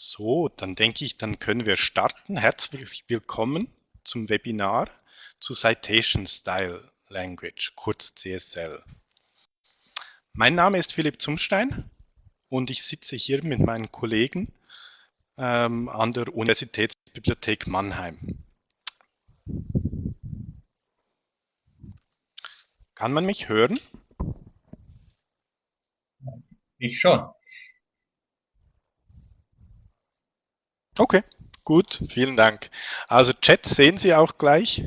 So, dann denke ich, dann können wir starten. Herzlich willkommen zum Webinar zu Citation Style Language, kurz CSL. Mein Name ist Philipp Zumstein und ich sitze hier mit meinen Kollegen ähm, an der Universitätsbibliothek Mannheim. Kann man mich hören? Ich schon. Okay, gut, vielen Dank. Also Chat sehen Sie auch gleich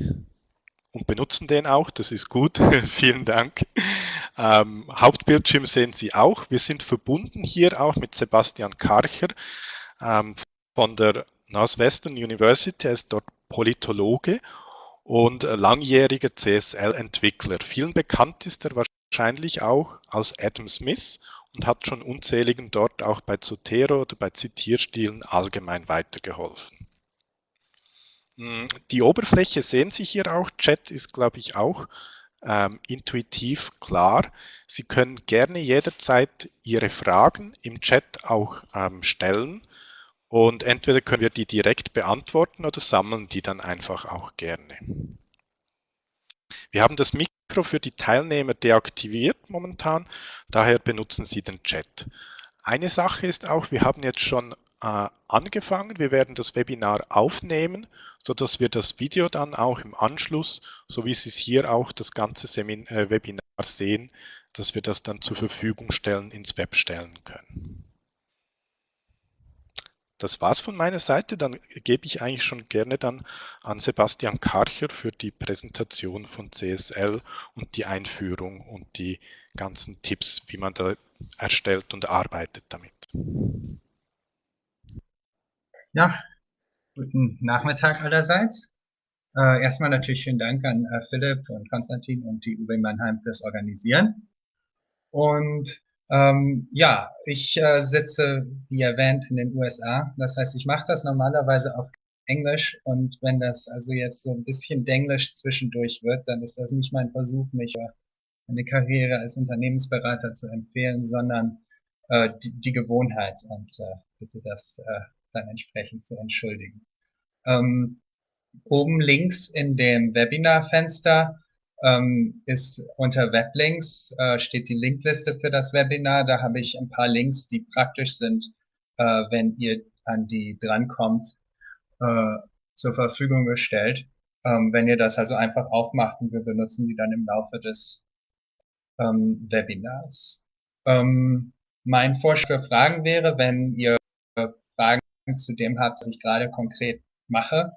und benutzen den auch, das ist gut, vielen Dank. Ähm, Hauptbildschirm sehen Sie auch. Wir sind verbunden hier auch mit Sebastian Karcher ähm, von der Northwestern University, er ist dort Politologe und langjähriger CSL-Entwickler. Vielen bekannt ist er wahrscheinlich auch als Adam Smith und hat schon unzähligen dort auch bei Zotero oder bei Zitierstilen allgemein weitergeholfen. Hm, die Oberfläche sehen Sie hier auch. Chat ist, glaube ich, auch ähm, intuitiv klar. Sie können gerne jederzeit Ihre Fragen im Chat auch ähm, stellen und entweder können wir die direkt beantworten oder sammeln die dann einfach auch gerne. Wir haben das Mikro für die Teilnehmer deaktiviert momentan, daher benutzen Sie den Chat. Eine Sache ist auch, wir haben jetzt schon äh, angefangen, wir werden das Webinar aufnehmen, sodass wir das Video dann auch im Anschluss, so wie Sie es hier auch das ganze Semin äh, Webinar sehen, dass wir das dann zur Verfügung stellen, ins Web stellen können. Das war's von meiner Seite. Dann gebe ich eigentlich schon gerne dann an Sebastian Karcher für die Präsentation von CSL und die Einführung und die ganzen Tipps, wie man da erstellt und arbeitet damit. Ja, guten Nachmittag allerseits. Äh, erstmal natürlich vielen Dank an äh, Philipp und Konstantin und die UW Mannheim fürs Organisieren. Und ähm, ja, ich äh, sitze, wie erwähnt, in den USA. Das heißt, ich mache das normalerweise auf Englisch und wenn das also jetzt so ein bisschen Denglisch zwischendurch wird, dann ist das nicht mein Versuch, mich eine Karriere als Unternehmensberater zu empfehlen, sondern äh, die, die Gewohnheit und äh, bitte das äh, dann entsprechend zu entschuldigen. Ähm, oben links in dem Webinar-Fenster ähm, ist unter Weblinks äh, steht die Linkliste für das Webinar. Da habe ich ein paar Links, die praktisch sind, äh, wenn ihr an die drankommt, äh, zur Verfügung gestellt. Ähm, wenn ihr das also einfach aufmacht und wir benutzen die dann im Laufe des ähm, Webinars. Ähm, mein Vorschlag für Fragen wäre, wenn ihr Fragen zu dem habt, was ich gerade konkret mache,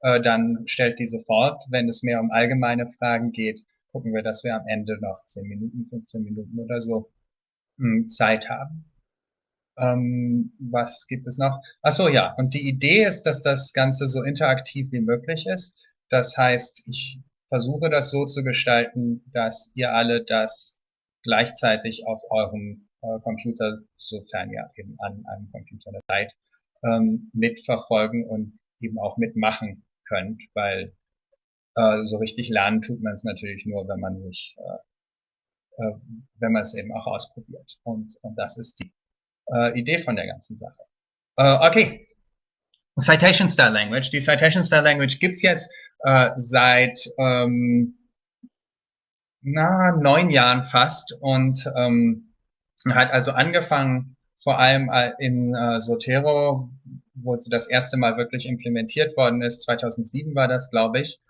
äh, dann stellt die sofort. Wenn es mehr um allgemeine Fragen geht, gucken wir, dass wir am Ende noch 10 Minuten, 15 Minuten oder so mh, hm, Zeit haben. Ähm, was gibt es noch? Ach so, ja. Und die Idee ist, dass das Ganze so interaktiv wie möglich ist. Das heißt, ich versuche das so zu gestalten, dass ihr alle das gleichzeitig auf eurem äh, Computer, sofern ihr eben an einem Computer seid, ähm, mitverfolgen und eben auch mitmachen könnt, weil äh, so richtig lernen tut man es natürlich nur, wenn man sich, äh, äh, wenn man es eben auch ausprobiert. Und, und das ist die äh, Idee von der ganzen Sache. Äh, okay. Citation Style Language. Die Citation Style Language gibt's jetzt äh, seit ähm, na, neun Jahren fast und ähm, hat also angefangen vor allem äh, in äh, Zotero, wo sie das erste Mal wirklich implementiert worden ist. 2007 war das, glaube ich.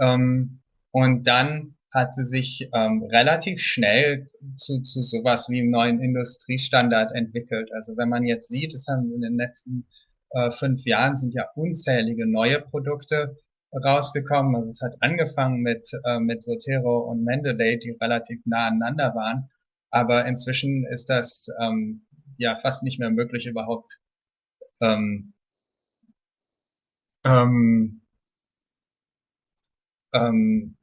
Ähm, und dann hat sie sich ähm, relativ schnell zu, zu sowas wie einem neuen Industriestandard entwickelt. Also wenn man jetzt sieht, es haben in den letzten äh, fünf Jahren sind ja unzählige neue Produkte rausgekommen. Also es hat angefangen mit, äh, mit Zotero und Mendeley, die relativ nah aneinander waren. Aber inzwischen ist das ähm, ja fast nicht mehr möglich, überhaupt ähm, ähm, ähm,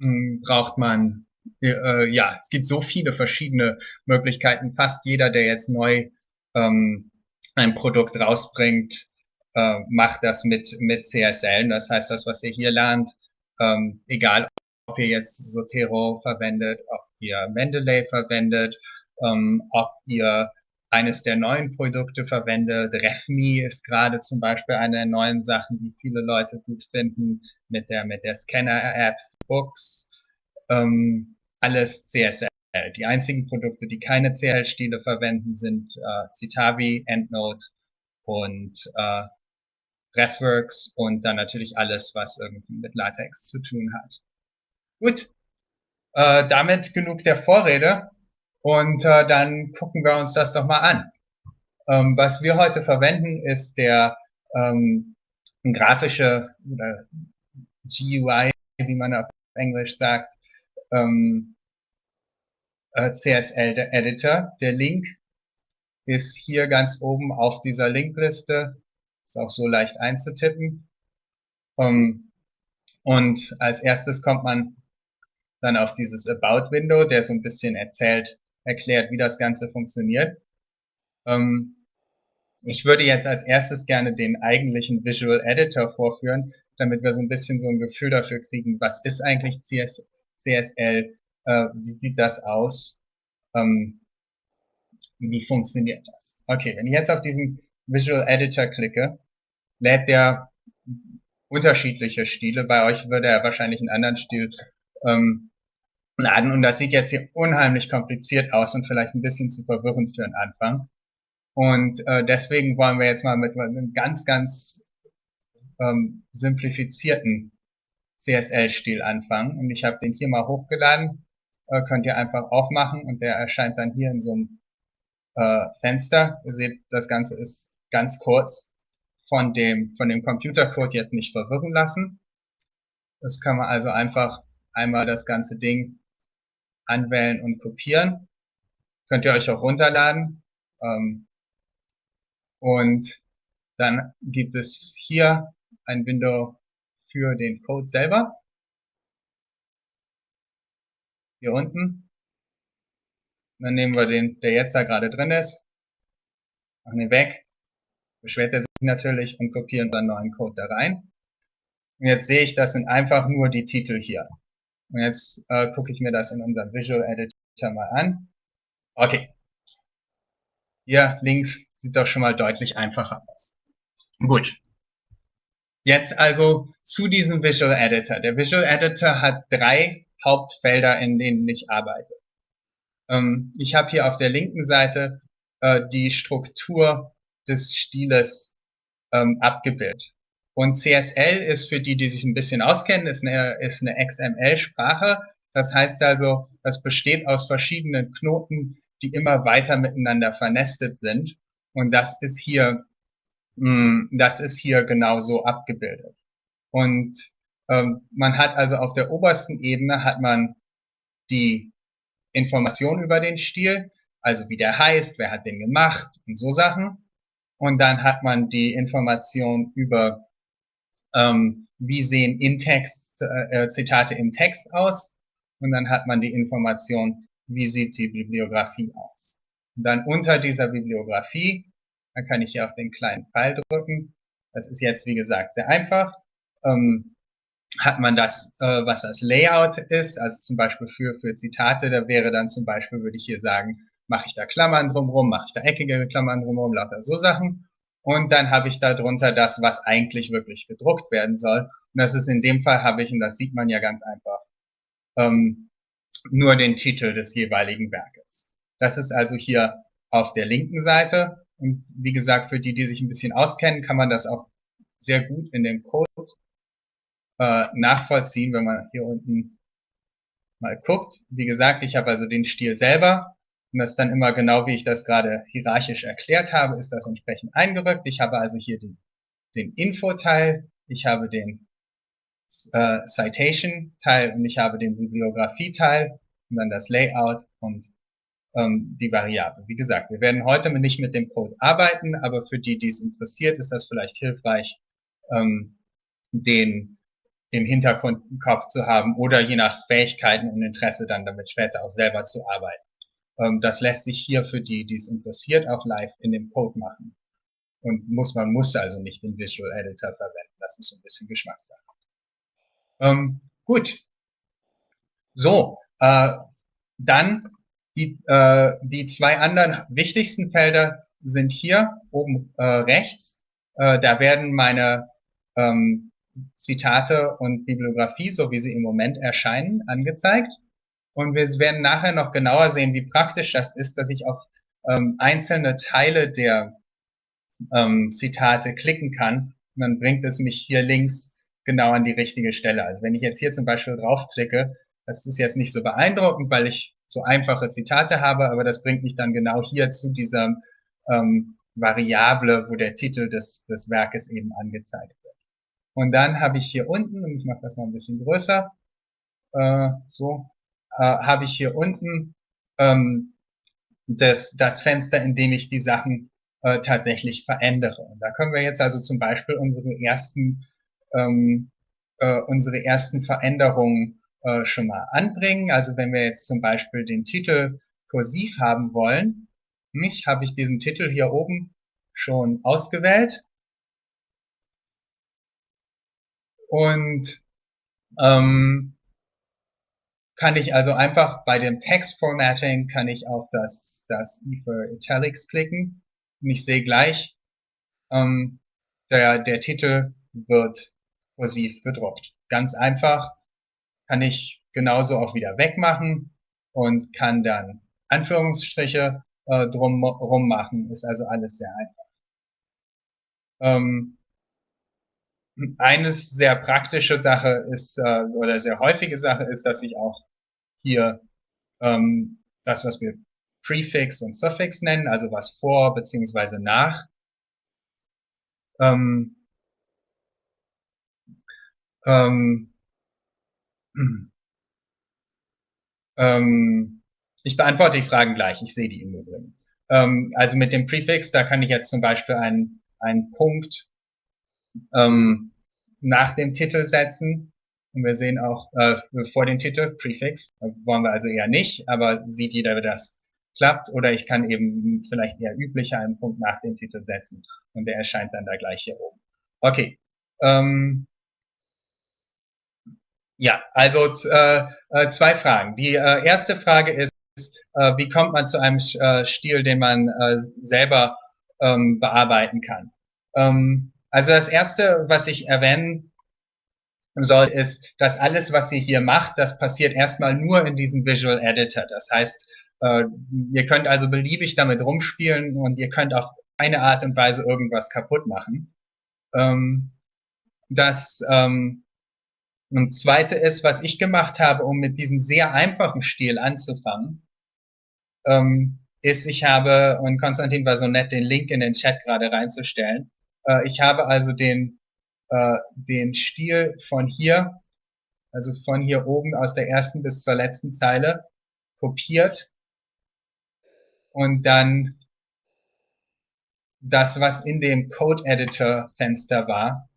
hm, braucht man, äh, ja, es gibt so viele verschiedene Möglichkeiten. Fast jeder, der jetzt neu ähm, ein Produkt rausbringt, äh, macht das mit, mit CSL. Das heißt, das, was ihr hier lernt, ähm, egal ob ihr jetzt Zotero verwendet, ob ihr Mendeley verwendet, ähm, ob ihr eines der neuen Produkte verwende. RefMe ist gerade zum Beispiel eine der neuen Sachen, die viele Leute gut finden, mit der, mit der Scanner-App, Books, ähm, alles CSL. Die einzigen Produkte, die keine CL-Stile verwenden, sind äh, Citavi, EndNote und äh, RefWorks und dann natürlich alles, was irgendwie mit LaTeX zu tun hat. Gut, äh, damit genug der Vorrede. Und äh, dann gucken wir uns das doch mal an. Ähm, was wir heute verwenden, ist der ähm, grafische oder GUI, wie man auf Englisch sagt, ähm, äh, CSL-Editor. Der Link ist hier ganz oben auf dieser Linkliste. Ist auch so leicht einzutippen. Ähm, und als erstes kommt man dann auf dieses About-Window, der so ein bisschen erzählt, erklärt, wie das Ganze funktioniert. Ähm, ich würde jetzt als erstes gerne den eigentlichen Visual Editor vorführen, damit wir so ein bisschen so ein Gefühl dafür kriegen, was ist eigentlich CS, CSL, äh, wie sieht das aus, ähm, wie funktioniert das. Okay, wenn ich jetzt auf diesen Visual Editor klicke, lädt der unterschiedliche Stile. Bei euch würde er wahrscheinlich einen anderen Stil ähm, laden. Und das sieht jetzt hier unheimlich kompliziert aus und vielleicht ein bisschen zu verwirrend für den Anfang. Und äh, deswegen wollen wir jetzt mal mit einem ganz, ganz ähm, simplifizierten CSL-Stil anfangen. Und ich habe den hier mal hochgeladen. Äh, könnt ihr einfach aufmachen und der erscheint dann hier in so einem äh, Fenster. Ihr seht, das Ganze ist ganz kurz von dem, von dem Computercode jetzt nicht verwirren lassen. Das kann man also einfach einmal das ganze Ding anwählen und kopieren. Könnt ihr euch auch runterladen. Ähm, und dann gibt es hier ein Window für den Code selber. Hier unten. Dann nehmen wir den, der jetzt da gerade drin ist, machen den weg, beschwert er sich natürlich und kopieren dann neuen Code da rein. Und jetzt sehe ich, das sind einfach nur die Titel hier. Und jetzt äh, gucke ich mir das in unserem Visual Editor mal an. Okay. Hier links sieht doch schon mal deutlich einfacher aus. Gut. Jetzt also zu diesem Visual Editor. Der Visual Editor hat drei Hauptfelder, in denen ich arbeite. Ähm, ich habe hier auf der linken Seite äh, die Struktur des Stiles ähm, abgebildet. Und CSL ist für die, die sich ein bisschen auskennen, ist eine, ist eine XML-Sprache. Das heißt also, das besteht aus verschiedenen Knoten, die immer weiter miteinander vernestet sind. Und das ist hier, mh, hm, das ist hier genauso abgebildet. Und ähm, man hat also auf der obersten Ebene hat man die Information über den Stil, also wie der heißt, wer hat den gemacht und so Sachen. Und dann hat man die Information über ähm, wie sehen in Text, äh, Zitate im Text aus und dann hat man die Information, wie sieht die Bibliografie aus. Und dann unter dieser Bibliografie, dann kann ich hier auf den kleinen Pfeil drücken, das ist jetzt wie gesagt sehr einfach, ähm, hat man das, äh, was das Layout ist, also zum Beispiel für, für Zitate, da wäre dann zum Beispiel, würde ich hier sagen, mache ich da Klammern drumherum, mache ich da eckige Klammern drumherum, lauter so Sachen. Und dann habe ich darunter das, was eigentlich wirklich gedruckt werden soll. Und das ist in dem Fall habe ich, und das sieht man ja ganz einfach, ähm, nur den Titel des jeweiligen Werkes. Das ist also hier auf der linken Seite. Und wie gesagt, für die, die sich ein bisschen auskennen, kann man das auch sehr gut in dem Code äh, nachvollziehen, wenn man hier unten mal guckt. Wie gesagt, ich habe also den Stil selber und das ist dann immer genau, wie ich das gerade hierarchisch erklärt habe, ist das entsprechend eingerückt. Ich habe also hier den, den Info-Teil, ich habe den äh, Citation-Teil und ich habe den Bibliografie-Teil und dann das Layout und ähm, die Variable. Wie gesagt, wir werden heute nicht mit dem Code arbeiten, aber für die, die es interessiert, ist das vielleicht hilfreich, ähm, den im Hinterkopf zu haben oder je nach Fähigkeiten und Interesse dann damit später auch selber zu arbeiten. Ähm, das lässt sich hier für die, die es interessiert, auch live in dem Code machen. Und muss, man muss also nicht den Visual Editor verwenden. Das ist so ein bisschen Geschmackssache. Ähm, gut. So, äh, dann Die, äh, die zwei anderen wichtigsten Felder sind hier oben äh, rechts. Äh, da werden meine ähm, Zitate und Bibliografie, so wie sie im Moment erscheinen, angezeigt. Und wir werden nachher noch genauer sehen, wie praktisch das ist, dass ich auf ähm, einzelne Teile der ähm, Zitate klicken kann. Und dann bringt es mich hier links genau an die richtige Stelle. Also wenn ich jetzt hier zum Beispiel draufklicke, das ist jetzt nicht so beeindruckend, weil ich so einfache Zitate habe, aber das bringt mich dann genau hier zu dieser ähm, Variable, wo der Titel des, des Werkes eben angezeigt wird. Und dann habe ich hier unten, und ich mache das mal ein bisschen größer, äh, so, äh, habe ich hier unten ähm, das, das Fenster, in dem ich die Sachen äh, tatsächlich verändere. Und da können wir jetzt also zum Beispiel unsere ersten, ähm, äh, unsere ersten Veränderungen äh, schon mal anbringen. Also wenn wir jetzt zum Beispiel den Titel kursiv haben wollen, nicht, habe ich diesen Titel hier oben schon ausgewählt. Und ähm, kann ich also einfach bei dem Text Formatting kann ich auf das, das E for Italics klicken und ich sehe gleich, ähm, der, der Titel wird kursiv gedruckt. Ganz einfach kann ich genauso auch wieder wegmachen und kann dann Anführungsstriche äh, drum rum machen. Ist also alles sehr einfach. Ähm, eines sehr praktische Sache ist, äh, oder sehr häufige Sache ist, dass ich auch hier ähm, das, was wir Prefix und Suffix nennen, also was vor beziehungsweise nach. Ähm, ähm, ähm, ich beantworte die Fragen gleich, ich sehe die im Übrigen. Ähm, also mit dem Prefix, da kann ich jetzt zum Beispiel einen, einen Punkt ähm, nach dem Titel setzen. Und wir sehen auch äh, vor den Titel Prefix, wollen wir also eher nicht, aber sieht jeder, wie das klappt. Oder ich kann eben vielleicht eher üblicher einen Punkt nach dem Titel setzen und der erscheint dann da gleich hier oben. Okay. Ähm, ja, also äh, äh, zwei Fragen. Die äh, erste Frage ist, äh, wie kommt man zu einem äh, Stil, den man äh, selber ähm, bearbeiten kann? Ähm, also das erste, was ich erwähnen soll, ist, dass alles, was ihr hier macht, das passiert erstmal nur in diesem Visual Editor. Das heißt, äh, ihr könnt also beliebig damit rumspielen und ihr könnt auf eine Art und Weise irgendwas kaputt machen. Ähm, das ähm, und zweite ist, was ich gemacht habe, um mit diesem sehr einfachen Stil anzufangen, ähm, ist, ich habe, und Konstantin war so nett, den Link in den Chat gerade reinzustellen, äh, ich habe also den, äh, den Stil von hier, also von hier oben aus der ersten bis zur letzten Zeile, kopiert und dann das, was in dem Code Editor Fenster war,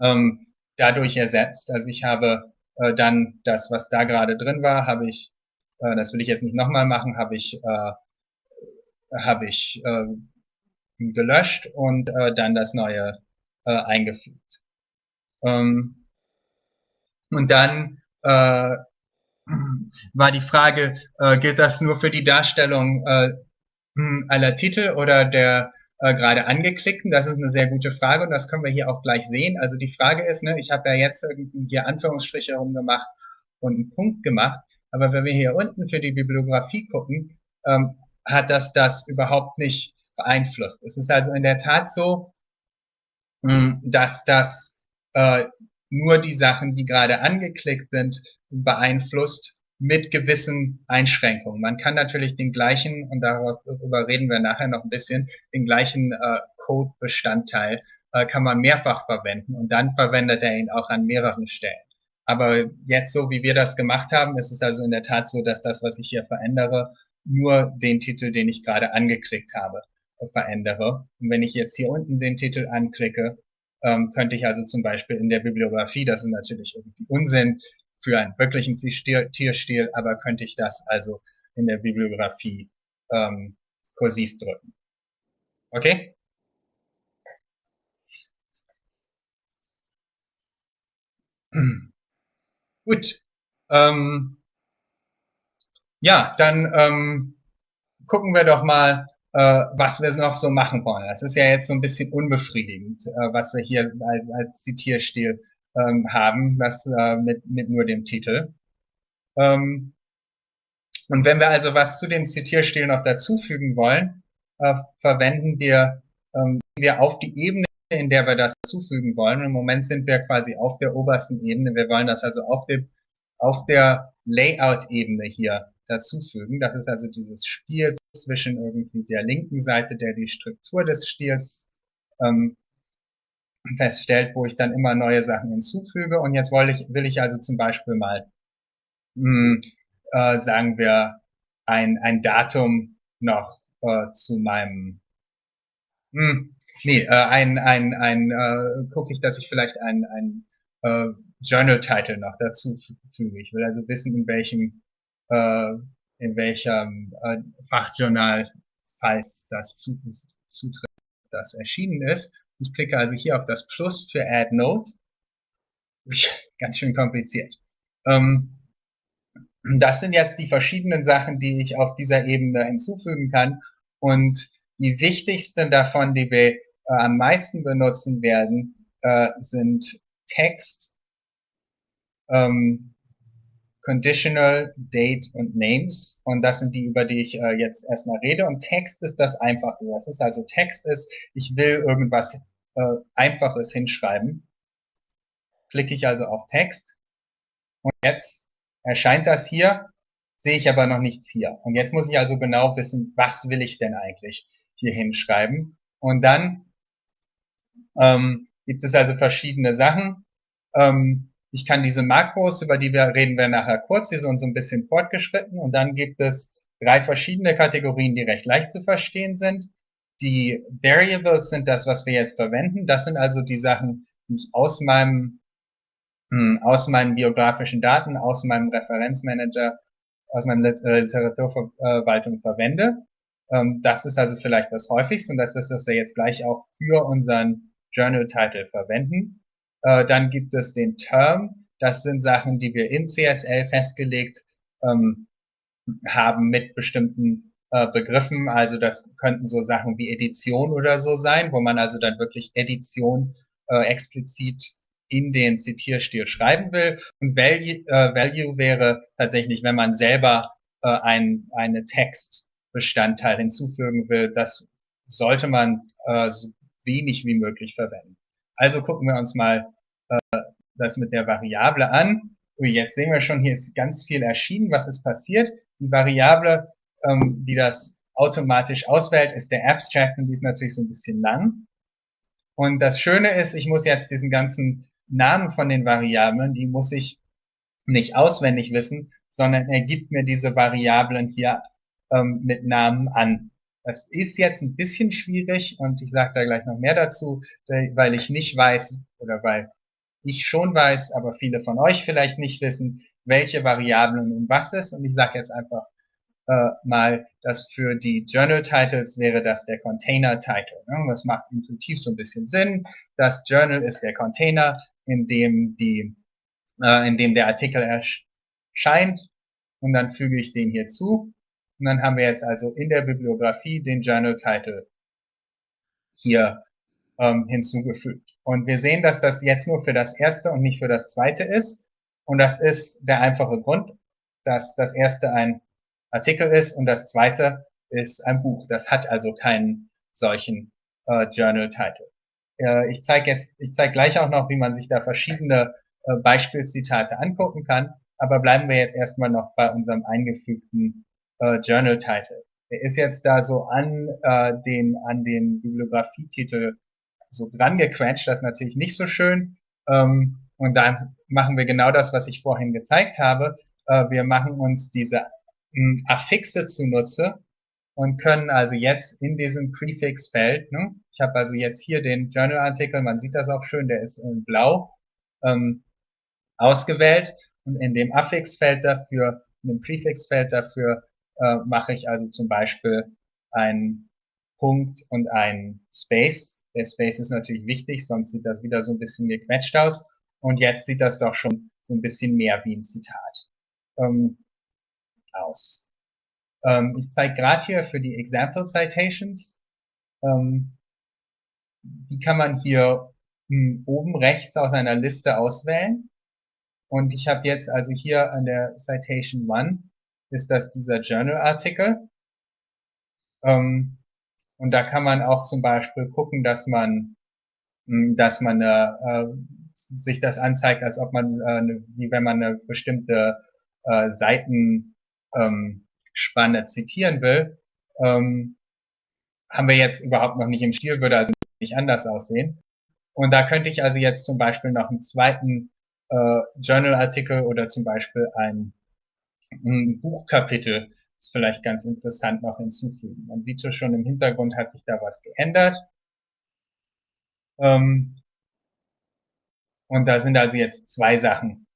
ähm, dadurch ersetzt. Also ich habe äh, dann das, was da gerade drin war, habe ich, äh, das will ich jetzt nicht nochmal machen, habe ich, äh, habe ich äh, gelöscht und äh, dann das neue äh, eingefügt. Ähm, und dann äh, war die Frage, äh, gilt das nur für die Darstellung äh, aller Titel oder der äh, gerade angeklickten? Das ist eine sehr gute Frage und das können wir hier auch gleich sehen. Also die Frage ist, ne, ich habe ja jetzt irgendwie hier Anführungsstriche herumgemacht und einen Punkt gemacht, aber wenn wir hier unten für die Bibliografie gucken, ähm, hat das das überhaupt nicht beeinflusst. Es ist also in der Tat so, hm, dass das äh, nur die Sachen, die gerade angeklickt sind, beeinflusst mit gewissen Einschränkungen. Man kann natürlich den gleichen, und darüber reden wir nachher noch ein bisschen, den gleichen äh, Code-Bestandteil äh, kann man mehrfach verwenden und dann verwendet er ihn auch an mehreren Stellen. Aber jetzt so, wie wir das gemacht haben, ist es also in der Tat so, dass das, was ich hier verändere, nur den Titel, den ich gerade angeklickt habe, verändere. Und wenn ich jetzt hier unten den Titel anklicke, ähm, könnte ich also zum Beispiel in der Bibliografie, das ist natürlich irgendwie Unsinn, für einen wirklichen Tierstil, aber könnte ich das also in der Bibliografie ähm, kursiv drücken. Okay? Gut. Ähm, ja, dann ähm, gucken wir doch mal, was wir noch so machen wollen. Das ist ja jetzt so ein bisschen unbefriedigend, äh, was wir hier als, als Zitierstil ähm, haben, was äh, mit, mit nur dem Titel. Ähm, und wenn wir also was zu dem Zitierstil noch dazufügen wollen, äh, verwenden wir, ähm, wir auf die Ebene, in der wir das zufügen wollen. Im Moment sind wir quasi auf der obersten Ebene. Wir wollen das also auf, dem, auf der Layout-Ebene hier dazufügen. Das ist also dieses Spiel zwischen irgendwie der linken Seite, der die Struktur des Stils ähm, feststellt, wo ich dann immer neue Sachen hinzufüge. Und jetzt will ich, will ich also zum Beispiel mal, mh, hm, äh, sagen wir, ein, ein Datum noch äh, zu meinem, mh, hm, nee, äh, ein, ein, ein äh, gucke ich, dass ich vielleicht ein, ein äh, Journal-Title noch dazu füge. Ich will also wissen, in welchem, äh, in welchem äh, Fachjournal, falls das zutritt, das erschienen ist. Ich klicke also hier auf das Plus für Add Note. Ganz schön kompliziert. Ähm, das sind jetzt die verschiedenen Sachen, die ich auf dieser Ebene hinzufügen kann. Und die wichtigsten davon, die wir äh, am meisten benutzen werden, äh, sind Text, ähm, Conditional, Date und Names. Und das sind die, über die ich äh, jetzt erstmal rede. Und Text ist das Einfache. Das ist also Text ist, ich will irgendwas äh, Einfaches hinschreiben. Klicke ich also auf Text. Und jetzt erscheint das hier, sehe ich aber noch nichts hier. Und jetzt muss ich also genau wissen, was will ich denn eigentlich hier hinschreiben. Und dann ähm, gibt es also verschiedene Sachen. Ähm, ich kann diese Makros, über die wir reden wir nachher kurz, die sind so ein bisschen fortgeschritten. Und dann gibt es drei verschiedene Kategorien, die recht leicht zu verstehen sind. Die Variables sind das, was wir jetzt verwenden. Das sind also die Sachen, die ich aus meinem hm, aus meinen biografischen Daten, aus meinem Referenzmanager, aus meiner äh, Literaturverwaltung verwende. Ähm, das ist also vielleicht das häufigste und das ist, was wir jetzt gleich auch für unseren Journal-Title verwenden. Äh, dann gibt es den Term. Das sind Sachen, die wir in CSL festgelegt ähm, haben mit bestimmten äh, Begriffen. Also das könnten so Sachen wie Edition oder so sein, wo man also dann wirklich Edition äh, explizit in den Zitierstil schreiben will. Und Value, äh, Value wäre tatsächlich, wenn man selber äh, ein, eine Textbestandteil hinzufügen will, das sollte man äh, so wenig wie möglich verwenden. Also gucken wir uns mal äh, das mit der Variable an. Ui, jetzt sehen wir schon, hier ist ganz viel erschienen. Was ist passiert? Die Variable, ähm, die das automatisch auswählt, ist der Abstract und die ist natürlich so ein bisschen lang. Und das Schöne ist, ich muss jetzt diesen ganzen Namen von den Variablen, die muss ich nicht auswendig wissen, sondern er gibt mir diese Variablen hier ähm, mit Namen an. Das ist jetzt ein bisschen schwierig und ich sage da gleich noch mehr dazu, weil ich nicht weiß oder weil ich schon weiß, aber viele von euch vielleicht nicht wissen, welche Variablen und was ist. Und ich sage jetzt einfach äh, mal, dass für die Journal Titles wäre das der Container Title. Ne? Das macht intuitiv so ein bisschen Sinn. Das Journal ist der Container, in dem die, äh, in dem der Artikel erscheint. Und dann füge ich den hier zu. Und dann haben wir jetzt also in der Bibliografie den Journal Title hier ähm, hinzugefügt. Und wir sehen, dass das jetzt nur für das erste und nicht für das zweite ist. Und das ist der einfache Grund, dass das erste ein Artikel ist und das zweite ist ein Buch. Das hat also keinen solchen äh, Journal-Title. Äh, ich zeige jetzt, ich zeige gleich auch noch, wie man sich da verschiedene äh, Beispielzitate angucken kann. Aber bleiben wir jetzt erstmal noch bei unserem eingefügten äh, Journal-Title. Der ist jetzt da so an äh, den an den Bibliografietitel so dran gequetscht. Das ist natürlich nicht so schön. Ähm, und dann machen wir genau das, was ich vorhin gezeigt habe. Äh, wir machen uns diese Affixe zunutze und können also jetzt in diesem Prefix-Feld, ne, ich habe also jetzt hier den Journal-Artikel, man sieht das auch schön, der ist in blau ähm, ausgewählt und in dem Affixfeld dafür, in dem Prefix-Feld dafür äh, mache ich also zum Beispiel einen Punkt und einen Space. Der Space ist natürlich wichtig, sonst sieht das wieder so ein bisschen gequetscht aus. Und jetzt sieht das doch schon so ein bisschen mehr wie ein Zitat. Ähm, aus. Ähm, ich zeige gerade hier für die Example Citations. Ähm, die kann man hier hm, oben rechts aus einer Liste auswählen. Und ich habe jetzt also hier an der Citation 1 ist das dieser Journal-Artikel. Ähm, und da kann man auch zum Beispiel gucken, dass man, hm, dass man äh, sich das anzeigt, als ob man, äh, wie wenn man eine bestimmte äh, Seitenspanne ähm, zitieren will. Ähm, haben wir jetzt überhaupt noch nicht im Stil, würde also nicht anders aussehen. Und da könnte ich also jetzt zum Beispiel noch einen zweiten äh, Journal-Artikel oder zum Beispiel ein, ein Buchkapitel ist vielleicht ganz interessant noch hinzufügen. Man sieht ja schon im Hintergrund hat sich da was geändert. Ähm, und da sind also jetzt zwei Sachen.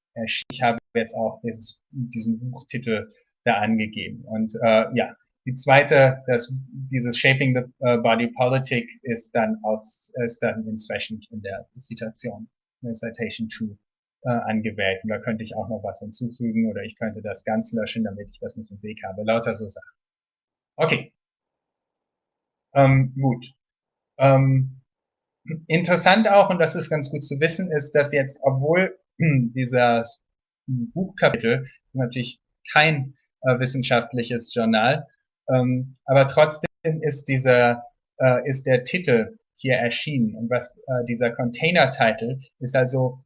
Ich habe jetzt auch dieses, diesen Buchtitel da angegeben. Und äh, ja, die zweite, das, dieses Shaping the uh, Body Politic ist dann aus, ist dann entsprechend in der Citation, in der Citation 2 äh, angewählt. Und da könnte ich auch noch was hinzufügen oder ich könnte das ganz löschen, damit ich das nicht im Weg habe. Lauter so Sachen. Okay. Ähm, gut. Ähm, interessant auch, und das ist ganz gut zu wissen, ist, dass jetzt, obwohl dieser Buchkapitel natürlich kein äh, wissenschaftliches Journal, ähm, aber trotzdem ist dieser, äh, ist der Titel hier erschienen. Und was äh, dieser Container-Title ist also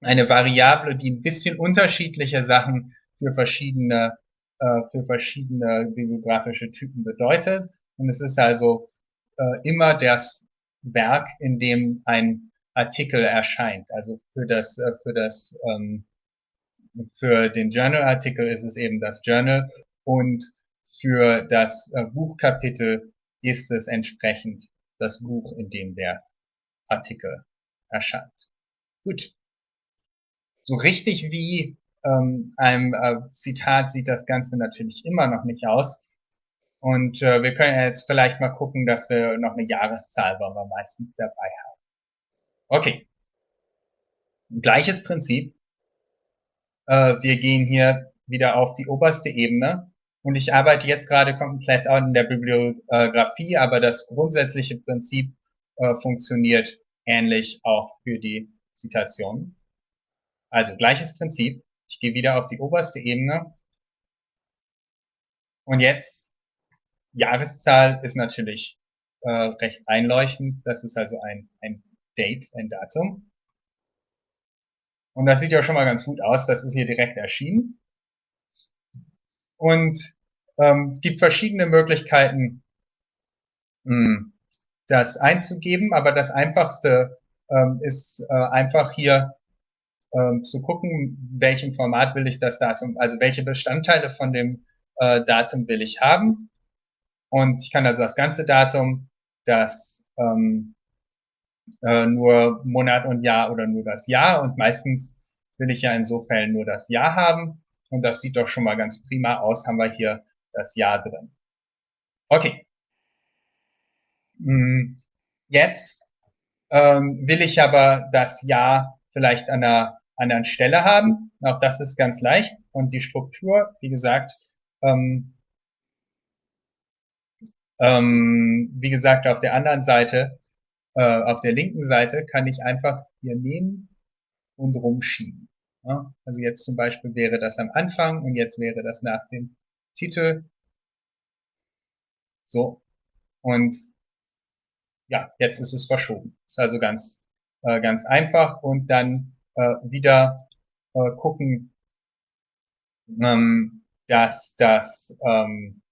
eine Variable, die ein bisschen unterschiedliche Sachen für verschiedene, äh, für verschiedene bibliografische Typen bedeutet. Und es ist also äh, immer das Werk, in dem ein Artikel erscheint. Also für das, äh, für das, ähm, für den Journal-Artikel ist es eben das Journal und für das äh, Buchkapitel ist es entsprechend das Buch, in dem der Artikel erscheint. Gut. So richtig wie ähm, einem äh, Zitat sieht das Ganze natürlich immer noch nicht aus. Und äh, wir können jetzt vielleicht mal gucken, dass wir noch eine Jahreszahl wollen wir meistens dabei haben. Okay. Gleiches Prinzip. Äh, wir gehen hier wieder auf die oberste Ebene und ich arbeite jetzt gerade komplett an der Bibliografie, aber das grundsätzliche Prinzip äh, funktioniert ähnlich auch für die Zitationen. Also gleiches Prinzip. Ich gehe wieder auf die oberste Ebene. Und jetzt, Jahreszahl ist natürlich äh, recht einleuchtend. Das ist also ein, ein Date, ein Datum. Und das sieht ja schon mal ganz gut aus. Das ist hier direkt erschienen. Und ähm, es gibt verschiedene Möglichkeiten, mh, hm, das einzugeben, aber das einfachste ähm, ist äh, einfach hier ähm, zu gucken, welchem Format will ich das Datum, also welche Bestandteile von dem äh, Datum will ich haben. Und ich kann also das ganze Datum, das ähm, äh, nur Monat und Jahr oder nur das Jahr und meistens will ich ja in so Fällen nur das Jahr haben. Und das sieht doch schon mal ganz prima aus, haben wir hier das Jahr drin. Okay. Hm, jetzt ähm, will ich aber das Jahr vielleicht an einer anderen Stelle haben. Auch das ist ganz leicht. Und die Struktur, wie gesagt, ähm, ähm, wie gesagt, auf der anderen Seite, äh, auf der linken Seite kann ich einfach hier nehmen und rumschieben. Ja, also jetzt zum Beispiel wäre das am Anfang und jetzt wäre das nach dem Titel. So. Und ja, jetzt ist es verschoben. Ist also ganz, äh, ganz einfach und dann äh, wieder äh, gucken, ähm, dass das, ähm,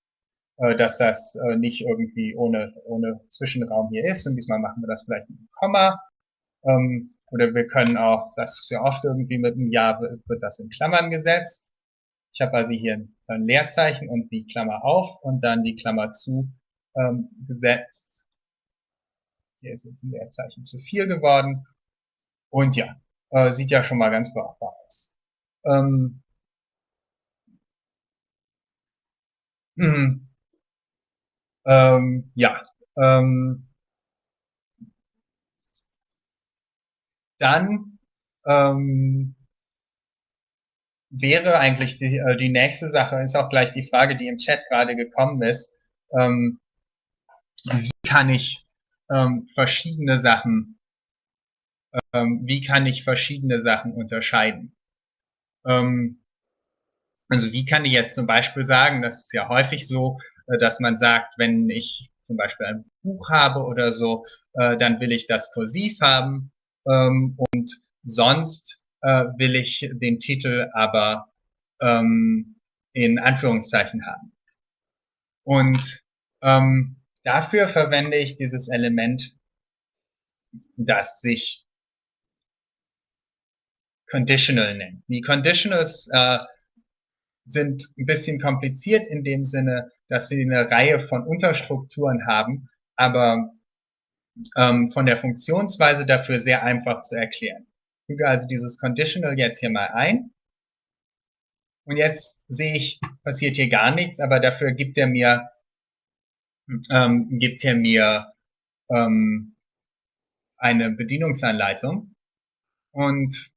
äh, dass das äh, nicht irgendwie ohne, ohne Zwischenraum hier ist. Und diesmal machen wir das vielleicht mit einem Komma. Ähm, oder wir können auch, das ist ja oft irgendwie mit einem Ja wird das in Klammern gesetzt. Ich habe also hier ein Leerzeichen und die Klammer auf und dann die Klammer zu ähm, gesetzt. Hier ist jetzt ein Leerzeichen zu viel geworden. Und ja, äh, sieht ja schon mal ganz brauchbar aus. Ähm, hm, ähm, ja, ähm, dann ähm, wäre eigentlich die, äh, die nächste Sache, ist auch gleich die Frage, die im Chat gerade gekommen ist, ähm, wie kann ich ähm, verschiedene Sachen, ähm, wie kann ich verschiedene Sachen unterscheiden? Ähm, also wie kann ich jetzt zum Beispiel sagen, das ist ja häufig so, äh, dass man sagt, wenn ich zum Beispiel ein Buch habe oder so, äh, dann will ich das kursiv haben ähm, und sonst äh, will ich den Titel aber ähm, in Anführungszeichen haben. Und ähm, dafür verwende ich dieses Element, das sich conditional nennt. Die Conditionals äh, sind ein bisschen kompliziert in dem Sinne, dass sie eine Reihe von Unterstrukturen haben, aber ähm, von der Funktionsweise dafür sehr einfach zu erklären. Ich füge also dieses Conditional jetzt hier mal ein. Und jetzt sehe ich, passiert hier gar nichts, aber dafür gibt er mir, ähm, gibt er mir ähm, eine Bedienungsanleitung. Und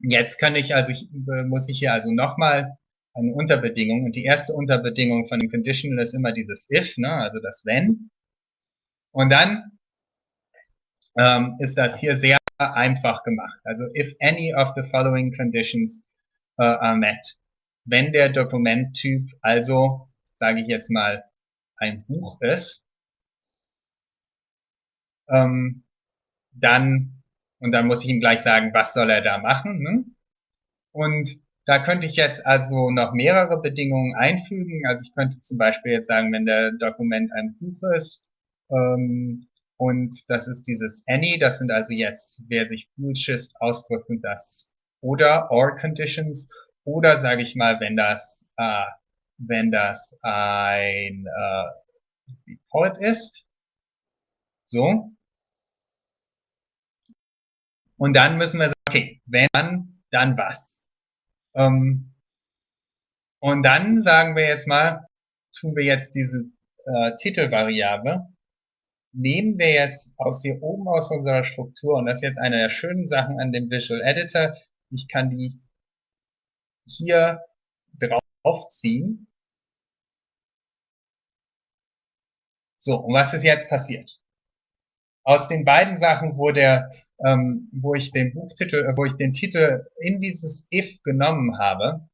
jetzt kann ich also, ich, muss ich hier also nochmal eine Unterbedingung. Und die erste Unterbedingung von dem Conditional ist immer dieses if, ne, also das wenn. Und dann ähm, ist das hier sehr einfach gemacht. Also if any of the following conditions uh, are met. Wenn der Dokumenttyp also, sage ich jetzt mal, ein Buch ist, ähm, dann, und dann muss ich ihm gleich sagen, was soll er da machen. Ne? Und da könnte ich jetzt also noch mehrere Bedingungen einfügen. Also ich könnte zum Beispiel jetzt sagen, wenn der Dokument ein Buch ist, ähm, und das ist dieses any, das sind also jetzt, wer sich Bullshit ausdrückt, sind das oder or conditions oder sage ich mal, wenn das äh, wenn das ein äh, Report ist, so. Und dann müssen wir sagen, okay, wenn, dann was. Ähm, und dann sagen wir jetzt mal, tun wir jetzt diese äh, Titelvariable nehmen wir jetzt aus hier oben aus unserer Struktur, und das ist jetzt eine der schönen Sachen an dem Visual Editor, ich kann die hier draufziehen. So, und was ist jetzt passiert? Aus den beiden Sachen, wo der, ähm, wo ich den Buchtitel, wo ich den Titel in dieses if genommen habe,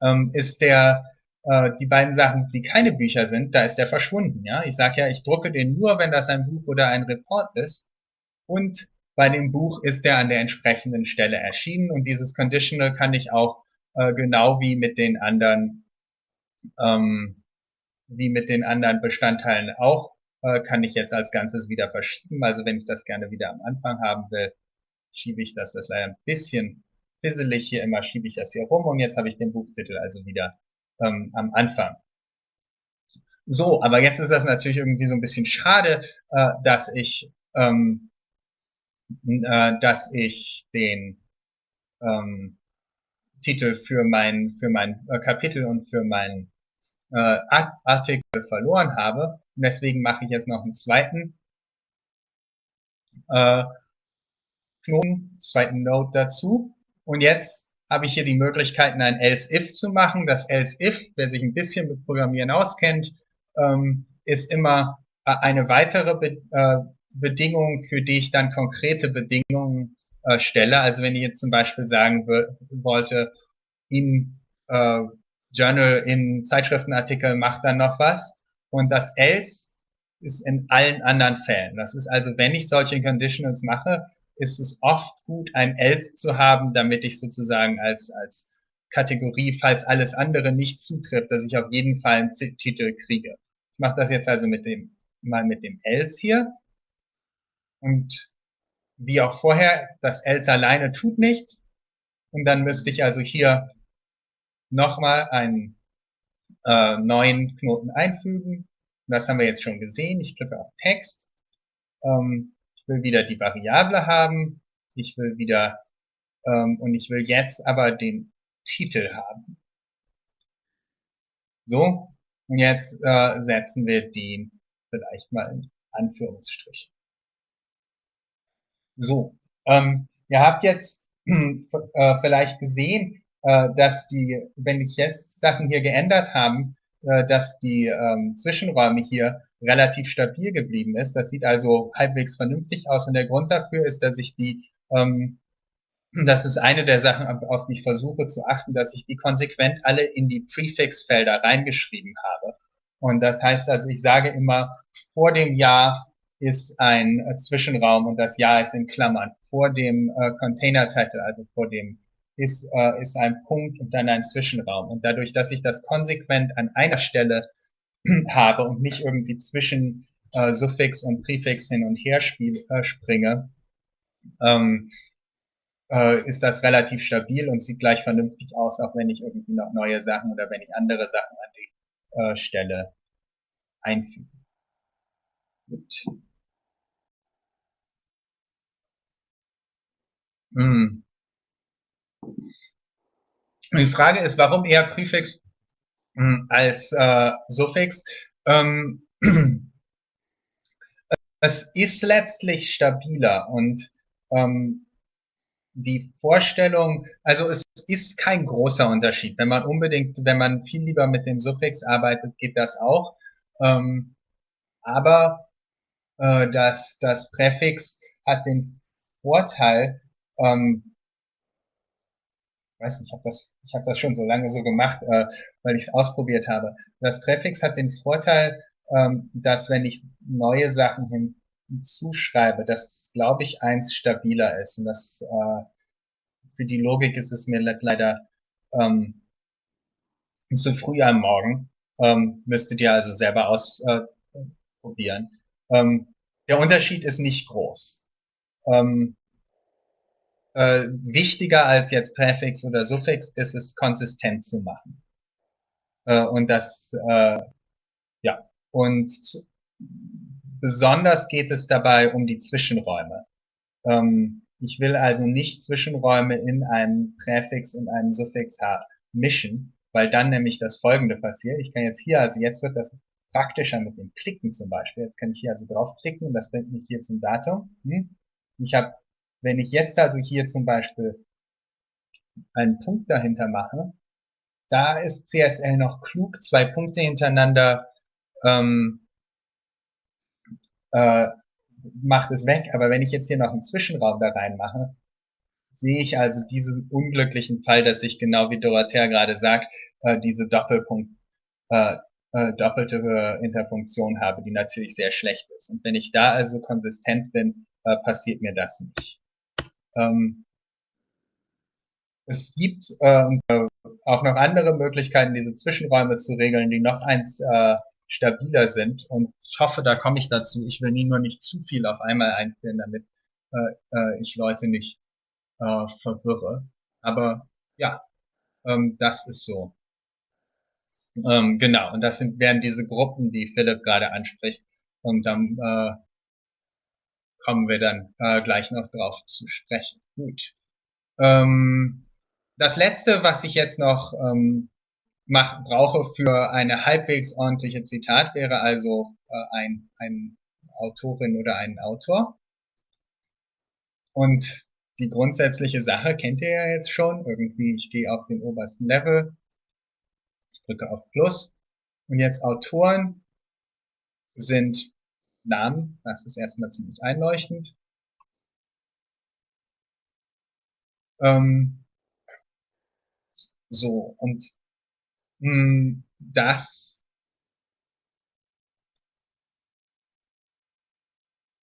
ähm, ist der äh, die beiden Sachen, die keine Bücher sind, da ist der verschwunden. Ja, ich sage ja, ich drucke den nur, wenn das ein Buch oder ein Report ist. Und bei dem Buch ist der an der entsprechenden Stelle erschienen. Und dieses Conditional kann ich auch äh, genau wie mit den anderen ähm, wie mit den anderen Bestandteilen auch, äh, kann ich jetzt als Ganzes wieder verschieben. Also wenn ich das gerne wieder am Anfang haben will, schiebe ich das, das ist ein bisschen fisselig hier immer, schiebe ich das hier rum und jetzt habe ich den Buchtitel also wieder ähm, am Anfang. So, aber jetzt ist das natürlich irgendwie so ein bisschen schade, äh, dass ich, ähm, äh, dass ich den ähm, Titel für mein für mein äh, Kapitel und für mein äh, Artikel verloren habe. Und deswegen mache ich jetzt noch einen zweiten äh, Knoten, zweiten Node dazu. Und jetzt habe ich hier die Möglichkeiten, ein else-if zu machen. Das else-if, wer sich ein bisschen mit Programmieren auskennt, ähm, ist immer äh, eine weitere Be äh, Bedingung, für die ich dann konkrete Bedingungen äh, stelle. Also wenn ich jetzt zum Beispiel sagen wollte, in äh, Journal, in Zeitschriftenartikel macht dann noch was. Und das else ist in allen anderen Fällen. Das ist also, wenn ich solche Conditionals mache, ist es oft gut, ein else zu haben, damit ich sozusagen als, als Kategorie, falls alles andere nicht zutrifft, dass ich auf jeden Fall einen Titel kriege. Ich mache das jetzt also mit dem, mal mit dem else hier. Und wie auch vorher, das else alleine tut nichts. Und dann müsste ich also hier nochmal einen äh, neuen Knoten einfügen. Das haben wir jetzt schon gesehen. Ich klicke auf Text. Ähm, will wieder die Variable haben, ich will wieder, ähm, und ich will jetzt aber den Titel haben. So, und jetzt äh, setzen wir den vielleicht mal in Anführungsstrich. So, ähm, ihr habt jetzt äh, vielleicht gesehen, äh, dass die, wenn ich jetzt Sachen hier geändert haben, äh, dass die ähm, Zwischenräume hier relativ stabil geblieben ist. Das sieht also halbwegs vernünftig aus und der Grund dafür ist, dass ich die ähm, das ist eine der Sachen, auf die ich versuche zu achten, dass ich die konsequent alle in die Prefix-Felder reingeschrieben habe. Und das heißt also, ich sage immer, vor dem Jahr ist ein äh, Zwischenraum und das Jahr ist in Klammern. Vor dem äh, Container-Title, also vor dem ist, äh, ist ein Punkt und dann ein Zwischenraum. Und dadurch, dass ich das konsequent an einer Stelle habe und nicht irgendwie zwischen äh, Suffix und Präfix hin und her spiel, äh, springe, ähm, äh, ist das relativ stabil und sieht gleich vernünftig aus, auch wenn ich irgendwie noch neue Sachen oder wenn ich andere Sachen an die äh, Stelle einfüge. Gut. Hm. Die Frage ist, warum eher Präfix hm, als äh, Suffix? Ähm, es ist letztlich stabiler und ähm, die Vorstellung, also es ist kein großer Unterschied. Wenn man unbedingt, wenn man viel lieber mit dem Suffix arbeitet, geht das auch. Ähm, aber äh, das, das Präfix hat den Vorteil, ähm, weiß nicht, ich habe das, ich hab das schon so lange so gemacht, äh, weil ich es ausprobiert habe. Das Präfix hat den Vorteil, ähm, dass wenn ich neue Sachen hin, zuschreibe, dass, glaube ich, eins stabiler ist. Und das äh, für die Logik ist es mir leider ähm, zu früh am Morgen. Ähm, müsstet ihr also selber ausprobieren. Äh, ähm, der Unterschied ist nicht groß. Ähm, äh, wichtiger als jetzt Präfix oder Suffix ist es, konsistent zu machen. Äh, und das, äh, ja, und Besonders geht es dabei um die Zwischenräume. Ähm, ich will also nicht Zwischenräume in einem Präfix und einem Suffix mischen, weil dann nämlich das folgende passiert. Ich kann jetzt hier, also jetzt wird das praktischer mit dem Klicken zum Beispiel. Jetzt kann ich hier also draufklicken und das bringt mich hier zum Datum. Hm? Ich habe, wenn ich jetzt also hier zum Beispiel einen Punkt dahinter mache, da ist CSL noch klug, zwei Punkte hintereinander ähm, äh, macht es weg. Aber wenn ich jetzt hier noch einen Zwischenraum da reinmache, sehe ich also diesen unglücklichen Fall, dass ich genau wie Dorothea gerade sagt, äh, diese Doppelpunkt, äh, äh, doppelte Interpunktion habe, die natürlich sehr schlecht ist. Und wenn ich da also konsistent bin, äh, passiert mir das nicht. Ähm, es gibt äh, auch noch andere Möglichkeiten, diese Zwischenräume zu regeln, die noch eins äh, stabiler sind. Und ich hoffe, da komme ich dazu. Ich will nie nur nicht zu viel auf einmal einführen, damit äh, äh, ich Leute nicht äh, verwirre. Aber ja, ähm, das ist so. Ähm, genau, und das sind, wären diese Gruppen, die Philipp gerade anspricht. Und dann äh, kommen wir dann äh, gleich noch drauf zu sprechen. Gut. Ähm, das letzte, was ich jetzt noch ähm, mach, brauche für eine halbwegs ordentliche Zitat, wäre also äh, ein, ein Autorin oder ein Autor. Und die grundsätzliche Sache kennt ihr ja jetzt schon. Irgendwie, ich gehe auf den obersten Level, ich drücke auf Plus. Und jetzt Autoren sind Namen, das ist erstmal ziemlich einleuchtend. Ähm, so, und hm, das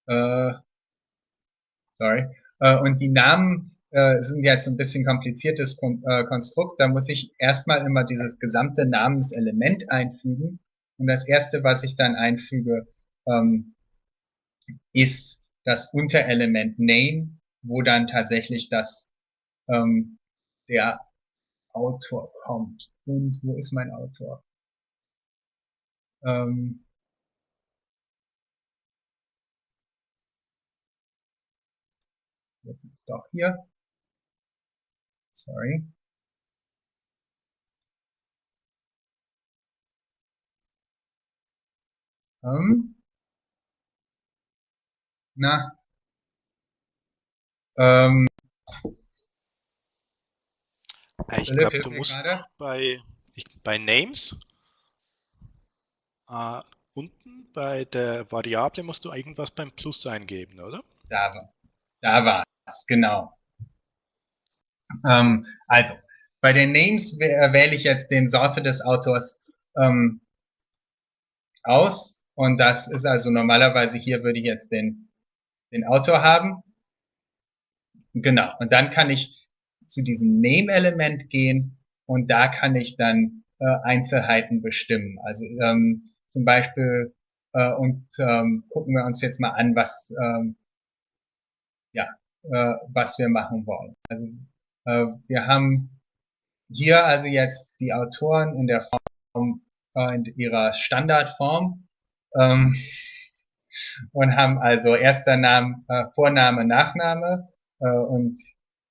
äh, sorry. Äh, und die Namen äh, sind jetzt ein bisschen kompliziertes Kon äh, Konstrukt. Da muss ich erstmal immer dieses gesamte Namenselement einfügen. Und das erste, was ich dann einfüge, ähm, ist das Unterelement Name, wo dann tatsächlich das ähm, der Autor kommt. Und wo ist mein Autor? Ähm, das ist doch hier. Sorry. Ähm, na, ähm, Ich glaube, du musst bei, ich, bei Names äh, unten bei der Variable musst du irgendwas beim Plus eingeben, oder? Da war, da war es, genau. Ähm, also, bei den Names wähle ich jetzt den Sorte des Autors ähm, aus und das ist also normalerweise hier würde ich jetzt den, den Autor haben. Genau, und dann kann ich zu diesem Name-Element gehen und da kann ich dann äh, Einzelheiten bestimmen. Also ähm, zum Beispiel äh, und ähm, gucken wir uns jetzt mal an, was ähm, ja, äh, was wir machen wollen. Also äh, wir haben hier also jetzt die Autoren in der Form, äh, in ihrer Standardform ähm, und haben also erster Name, äh, Vorname, Nachname äh, und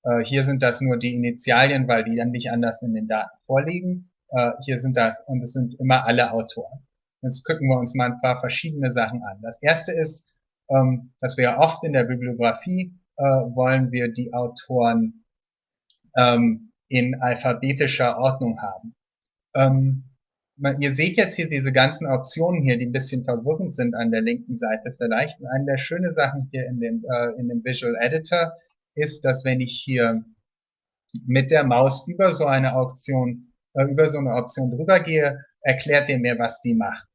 äh, hier sind das nur die Initialien, weil die dann nicht anders in den Daten vorliegen. Äh, hier sind das und es sind immer alle Autoren. Jetzt gucken wir uns mal ein paar verschiedene Sachen an. Das erste ist, ähm, dass wir oft in der Bibliografie äh, wollen wir die Autoren ähm, in alphabetischer Ordnung haben. Ähm, ihr seht jetzt hier diese ganzen Optionen hier, die ein bisschen verwirrend sind an der linken Seite vielleicht. Und eine der schönen Sachen hier in dem, äh, in dem Visual Editor ist, dass wenn ich hier mit der Maus über so eine Option, äh, über so eine Option drüber gehe, erklärt ihr mir, was die macht.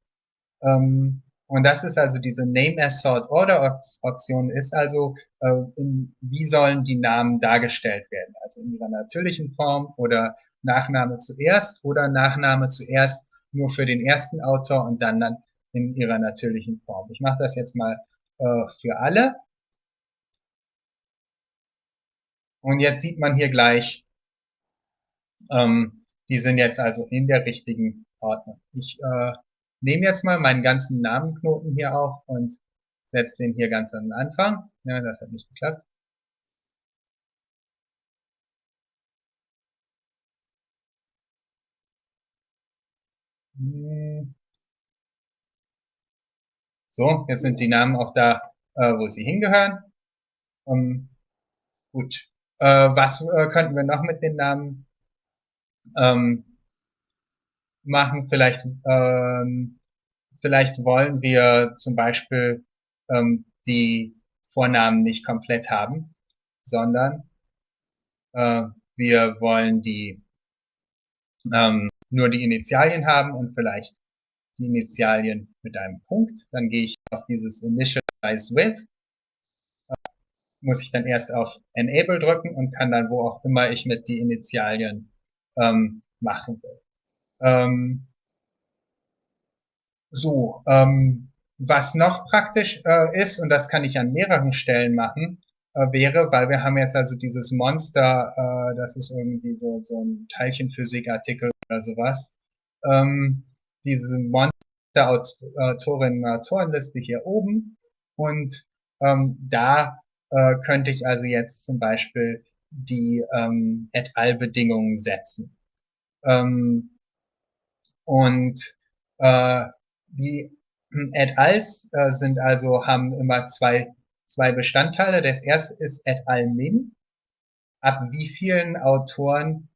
Ähm, und das ist also diese Name as Sort Order Option ist also, äh, in, wie sollen die Namen dargestellt werden? Also in ihrer natürlichen Form oder Nachname zuerst oder Nachname zuerst nur für den ersten Autor und dann dann in ihrer natürlichen Form. Ich mache das jetzt mal äh, für alle. Und jetzt sieht man hier gleich, ähm, die sind jetzt also in der richtigen Ordnung. Ich äh, nehme jetzt mal meinen ganzen Namenknoten hier auf und setze den hier ganz am Anfang. Ja, das hat nicht geklappt. So, jetzt sind die Namen auch da, äh, wo sie hingehören. Um, gut. Äh, was äh, könnten wir noch mit den Namen ähm, machen. Vielleicht, ähm, vielleicht wollen wir zum Beispiel ähm, die Vornamen nicht komplett haben, sondern äh, wir wollen die ähm, nur die Initialien haben und vielleicht die Initialien mit einem Punkt. Dann gehe ich auf dieses Initialize with. Äh, muss ich dann erst auf Enable drücken und kann dann wo auch immer ich mit die Initialien ähm, machen will. Ähm, so, ähm, was noch praktisch äh, ist, und das kann ich an mehreren Stellen machen, äh, wäre, weil wir haben jetzt also dieses Monster, äh, das ist irgendwie so, so ein Teilchenphysikartikel oder sowas, ähm, diese Monster-Autorinnen Autorenliste hier oben und ähm, da äh, könnte ich also jetzt zum Beispiel die ähm, et al. Bedingungen setzen. Ähm, und äh, die et als äh, sind also, haben immer zwei, zwei Bestandteile. Das erste ist et al min. Ab wie vielen Autoren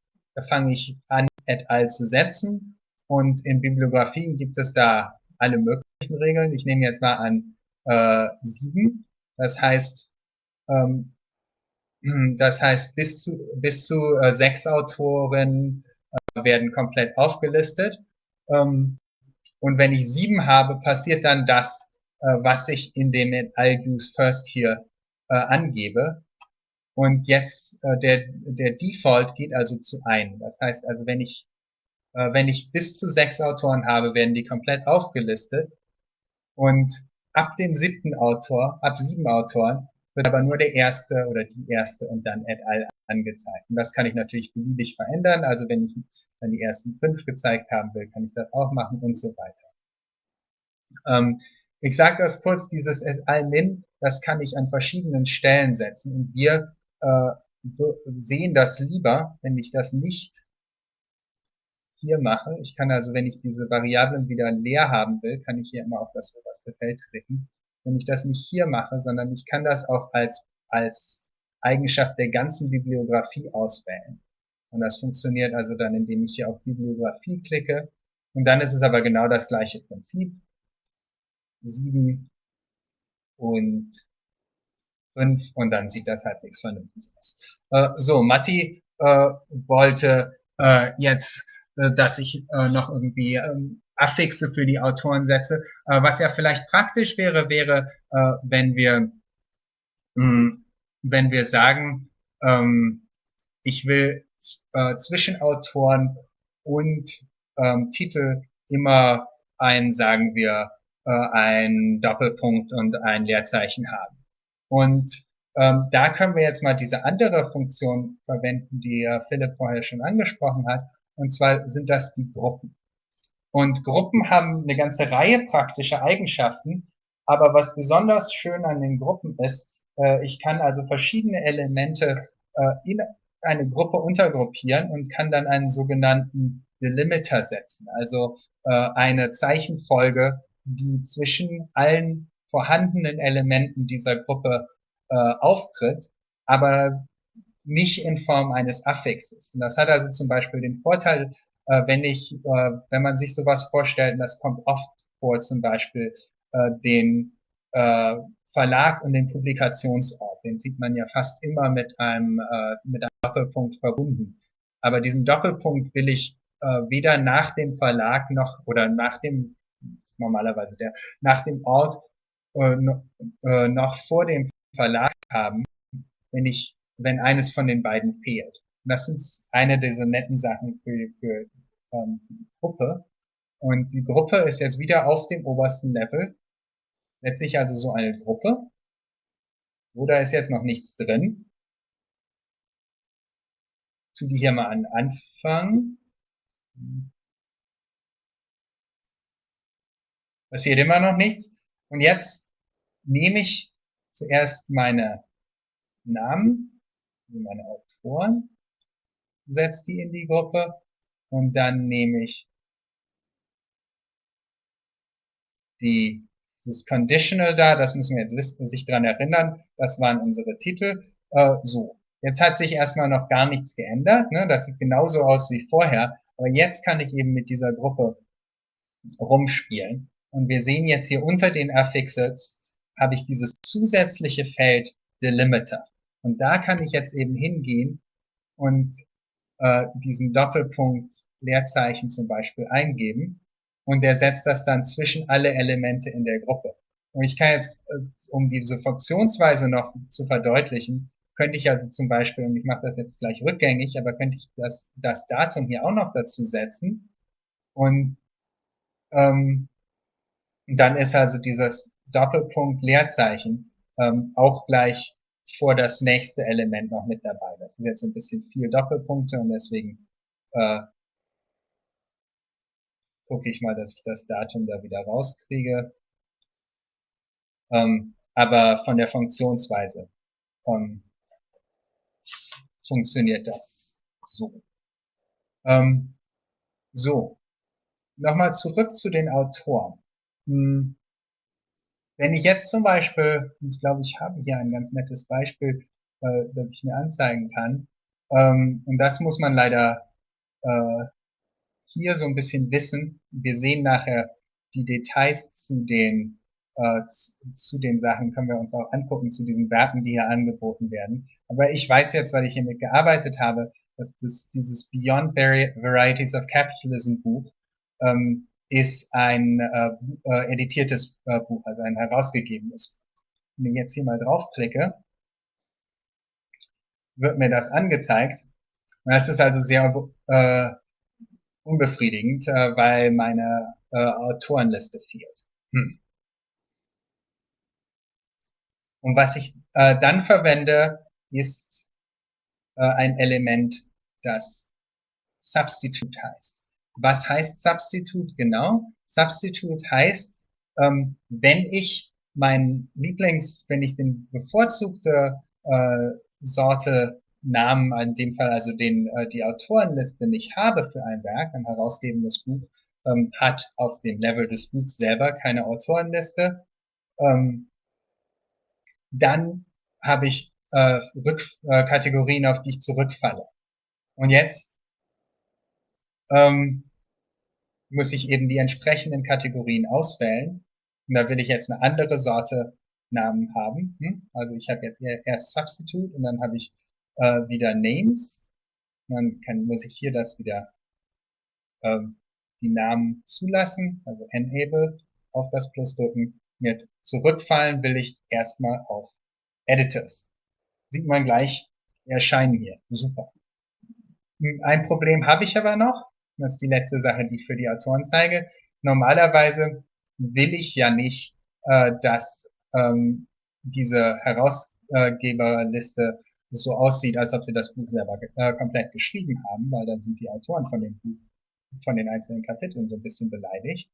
fange ich an, et al zu setzen? Und in Bibliografien gibt es da alle möglichen Regeln. Ich nehme jetzt mal an äh, sieben. Das heißt, ähm, das heißt, bis zu, bis zu äh, sechs Autoren äh, werden komplett aufgelistet. Ähm, und wenn ich sieben habe, passiert dann das, was ich in dem I'll use first hier äh, angebe. Und jetzt äh, der, der Default geht also zu ein. Das heißt also, wenn ich, äh, wenn ich bis zu sechs Autoren habe, werden die komplett aufgelistet. Und ab dem siebten Autor, ab sieben Autoren, wird aber nur der erste oder die erste und dann et al. angezeigt. Und das kann ich natürlich beliebig verändern. Also wenn ich dann die ersten fünf gezeigt haben will, kann ich das auch machen und so weiter. Ähm, ich sage das kurz, dieses et al. min, das kann ich an verschiedenen Stellen setzen. Und wir äh, sehen das lieber, wenn ich das nicht hier mache. Ich kann also, wenn ich diese Variablen wieder leer haben will, kann ich hier immer auf das oberste Feld klicken wenn ich das nicht hier mache, sondern ich kann das auch als, als Eigenschaft der ganzen Bibliografie auswählen. Und das funktioniert also dann, indem ich hier auf Bibliografie klicke. Und dann ist es aber genau das gleiche Prinzip. 7 und 5 und dann sieht das halbwegs vernünftig aus. Äh, so, Matti äh, wollte äh, jetzt, äh, dass ich äh, noch irgendwie ähm, Affixe für die Autoren setze. Äh, was ja vielleicht praktisch wäre, wäre, wenn wir, mh, hm, wenn wir sagen, ähm, ich will äh, zwischen Autoren und ähm, Titel immer ein, sagen wir, äh, ein Doppelpunkt und ein Leerzeichen haben. Und ähm, da können wir jetzt mal diese andere Funktion verwenden, die äh, Philipp vorher schon angesprochen hat. Und zwar sind das die Gruppen. Und Gruppen haben eine ganze Reihe praktischer Eigenschaften. Aber was besonders schön an den Gruppen ist, äh, ich kann also verschiedene Elemente äh, in eine Gruppe untergruppieren und kann dann einen sogenannten Delimiter setzen. Also äh, eine Zeichenfolge, die zwischen allen vorhandenen Elementen dieser Gruppe äh, auftritt, aber nicht in Form eines Affixes. Und das hat also zum Beispiel den Vorteil, äh, wenn ich, äh, wenn man sich sowas vorstellt, und das kommt oft vor, zum Beispiel äh, den äh, Verlag und den Publikationsort, den sieht man ja fast immer mit einem, äh, mit einem Doppelpunkt verbunden. Aber diesen Doppelpunkt will ich äh, weder nach dem Verlag noch oder nach dem normalerweise der nach dem Ort äh, äh, noch vor dem Verlag haben, wenn ich wenn eines von den beiden fehlt. Und das ist eine dieser netten Sachen für, für ähm, die Gruppe. Und die Gruppe ist jetzt wieder auf dem obersten Level. Letztlich also so eine Gruppe. Wo da ist jetzt noch nichts drin. Tu die hier mal an Anfang. Passiert immer noch nichts. Und jetzt nehme ich zuerst meine Namen, meine Autoren, setze die in die Gruppe und dann nehme ich die, dieses Conditional da, das müssen wir jetzt wissen, sich dran erinnern, das waren unsere Titel. Äh, so, jetzt hat sich erstmal noch gar nichts geändert, ne? das sieht genauso aus wie vorher, aber jetzt kann ich eben mit dieser Gruppe rumspielen. Und wir sehen jetzt hier unter den Affixes habe ich dieses zusätzliche Feld Delimiter. Und da kann ich jetzt eben hingehen und äh, diesen Doppelpunkt Leerzeichen zum Beispiel eingeben und der setzt das dann zwischen alle Elemente in der Gruppe. Und ich kann jetzt, äh, um diese Funktionsweise noch zu verdeutlichen, könnte ich also zum Beispiel, und ich mache das jetzt gleich rückgängig, aber könnte ich das, das Datum hier auch noch dazu setzen und ähm, dann ist also dieses Doppelpunkt Leerzeichen ähm, auch gleich vor das nächste Element noch mit dabei. Das sind jetzt so ein bisschen vier Doppelpunkte und deswegen äh, gucke ich mal, dass ich das Datum da wieder rauskriege. Ähm, aber von der Funktionsweise ähm, funktioniert das so. Ähm, so, nochmal zurück zu den Autoren. Hm, wenn ich jetzt zum Beispiel, ich glaube, ich habe hier ein ganz nettes Beispiel, äh, das ich mir anzeigen kann, ähm, und das muss man leider äh, hier so ein bisschen wissen. Wir sehen nachher die Details zu den äh, zu, zu den Sachen können wir uns auch angucken, zu diesen Werten, die hier angeboten werden. Aber ich weiß jetzt, weil ich hiermit gearbeitet habe, dass das, dieses Beyond Varieties of Capitalism Buch ähm, ist ein äh, äh, editiertes äh, Buch, also ein herausgegebenes. Wenn ich jetzt hier mal draufklicke, wird mir das angezeigt. Das ist also sehr äh, unbefriedigend, äh, weil meine äh, Autorenliste fehlt. Hm. Und was ich äh, dann verwende, ist äh, ein Element, das Substitute heißt. Was heißt Substitute genau? Substitute heißt, ähm, wenn ich mein Lieblings, wenn ich den bevorzugte äh, Sorte Namen, in dem Fall also den, äh, die Autorenliste nicht habe für ein Werk, ein herausgebendes Buch, ähm, hat auf dem Level des Buchs selber keine Autorenliste, ähm, dann habe ich äh, Rück, äh, Kategorien, auf die ich zurückfalle. Und jetzt ähm, muss ich eben die entsprechenden Kategorien auswählen. Und da will ich jetzt eine andere Sorte Namen haben. Hm? Also ich habe jetzt erst Substitute und dann habe ich äh, wieder Names. Und dann kann, muss ich hier das wieder ähm, die Namen zulassen, also Enable auf das Plus drücken. Jetzt zurückfallen will ich erstmal auf Editors. Sieht man gleich, erscheinen hier. Super. Hm, ein Problem habe ich aber noch. Das ist die letzte Sache, die ich für die Autoren zeige. Normalerweise will ich ja nicht, äh, dass ähm, diese Herausgeberliste so aussieht, als ob sie das Buch selber äh, komplett geschrieben haben, weil dann sind die Autoren von dem Buch, von den einzelnen Kapiteln so ein bisschen beleidigt.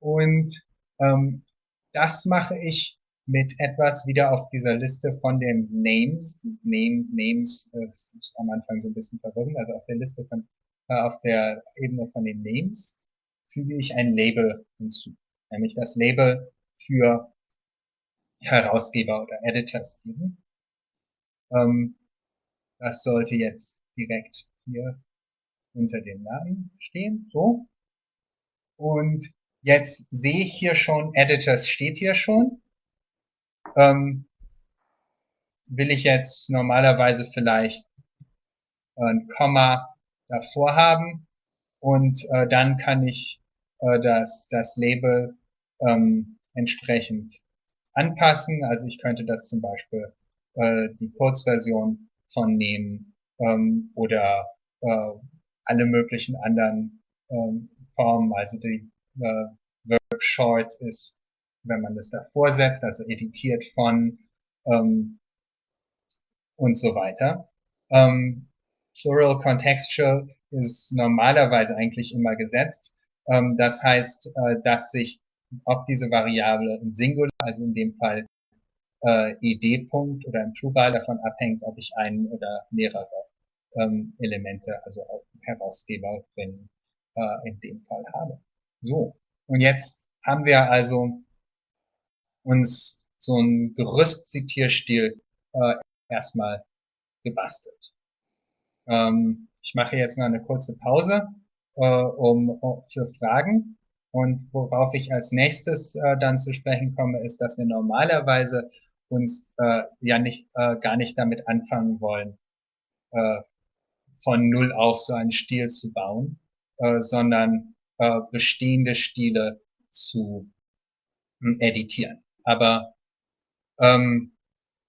Und ähm, das mache ich mit etwas wieder auf dieser Liste von den Names. Das Name, Names äh, ist am Anfang so ein bisschen verwirrend. Also auf der Liste von, auf der Ebene von den Names füge ich ein Label hinzu. Nämlich das Label für Herausgeber oder Editors geben. Ähm, das sollte jetzt direkt hier unter dem Namen stehen, so. Und jetzt sehe ich hier schon, Editors steht hier schon. Ähm, will ich jetzt normalerweise vielleicht ein Komma davor haben und äh, dann kann ich äh, das, das Label ähm, entsprechend anpassen. Also ich könnte das zum Beispiel äh, die Kurzversion von nehmen ähm, oder äh, alle möglichen anderen ähm, Formen. Also die äh, Verb Short ist, wenn man das davor setzt, also editiert von ähm, und so weiter. Ähm, Plural Contextual ist normalerweise eigentlich immer gesetzt. Ähm, das heißt, äh, dass sich ob diese Variable im Singular, also in dem Fall äh, id-Punkt oder im Plural davon abhängt, ob ich einen oder mehrere ähm, Elemente, also auch Herausgeberin äh, in dem Fall habe. So, und jetzt haben wir also uns so ein Gerüstzitierstil äh, erstmal gebastelt. Ähm, ich mache jetzt noch eine kurze Pause äh, um, für Fragen. Und worauf ich als nächstes äh, dann zu sprechen komme, ist, dass wir normalerweise uns äh, ja nicht äh, gar nicht damit anfangen wollen, äh, von null auf so einen Stil zu bauen, äh, sondern äh, bestehende Stile zu editieren. Aber ähm,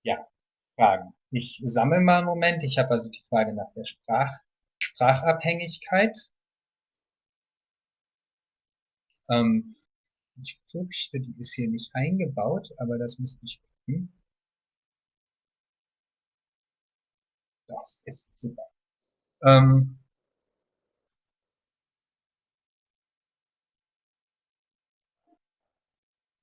ja, Fragen. Ich sammle mal einen Moment. Ich habe also die Frage nach der Sprach Sprachabhängigkeit. Ähm, ich fürchte, die ist hier nicht eingebaut, aber das müsste ich gucken. Das ist super. Ähm,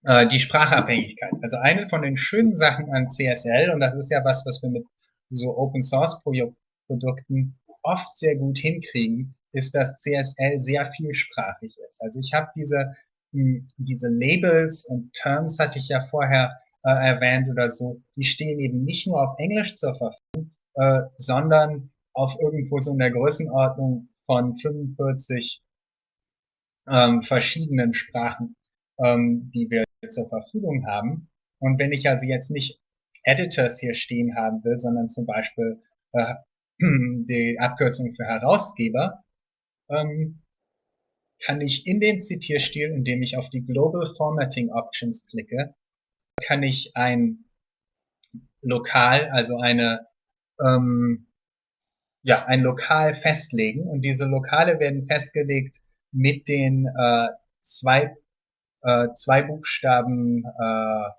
äh, die Sprachabhängigkeit. Also eine von den schönen Sachen an CSL, und das ist ja was, was wir mit so Open Source Produkten oft sehr gut hinkriegen, ist, dass CSL sehr vielsprachig ist. Also ich habe diese, hm, diese Labels und Terms hatte ich ja vorher äh, erwähnt oder so, die stehen eben nicht nur auf Englisch zur Verfügung, äh, sondern auf irgendwo so in der Größenordnung von 45 ähm, verschiedenen Sprachen, ähm, die wir zur Verfügung haben. Und wenn ich also jetzt nicht Editors hier stehen haben will, sondern zum Beispiel äh, die Abkürzung für Herausgeber, ähm, kann ich in dem Zitierstil, indem ich auf die Global Formatting Options klicke, kann ich ein Lokal, also eine ähm, ja, ein Lokal festlegen und diese Lokale werden festgelegt mit den äh, zwei, äh, zwei Buchstaben äh,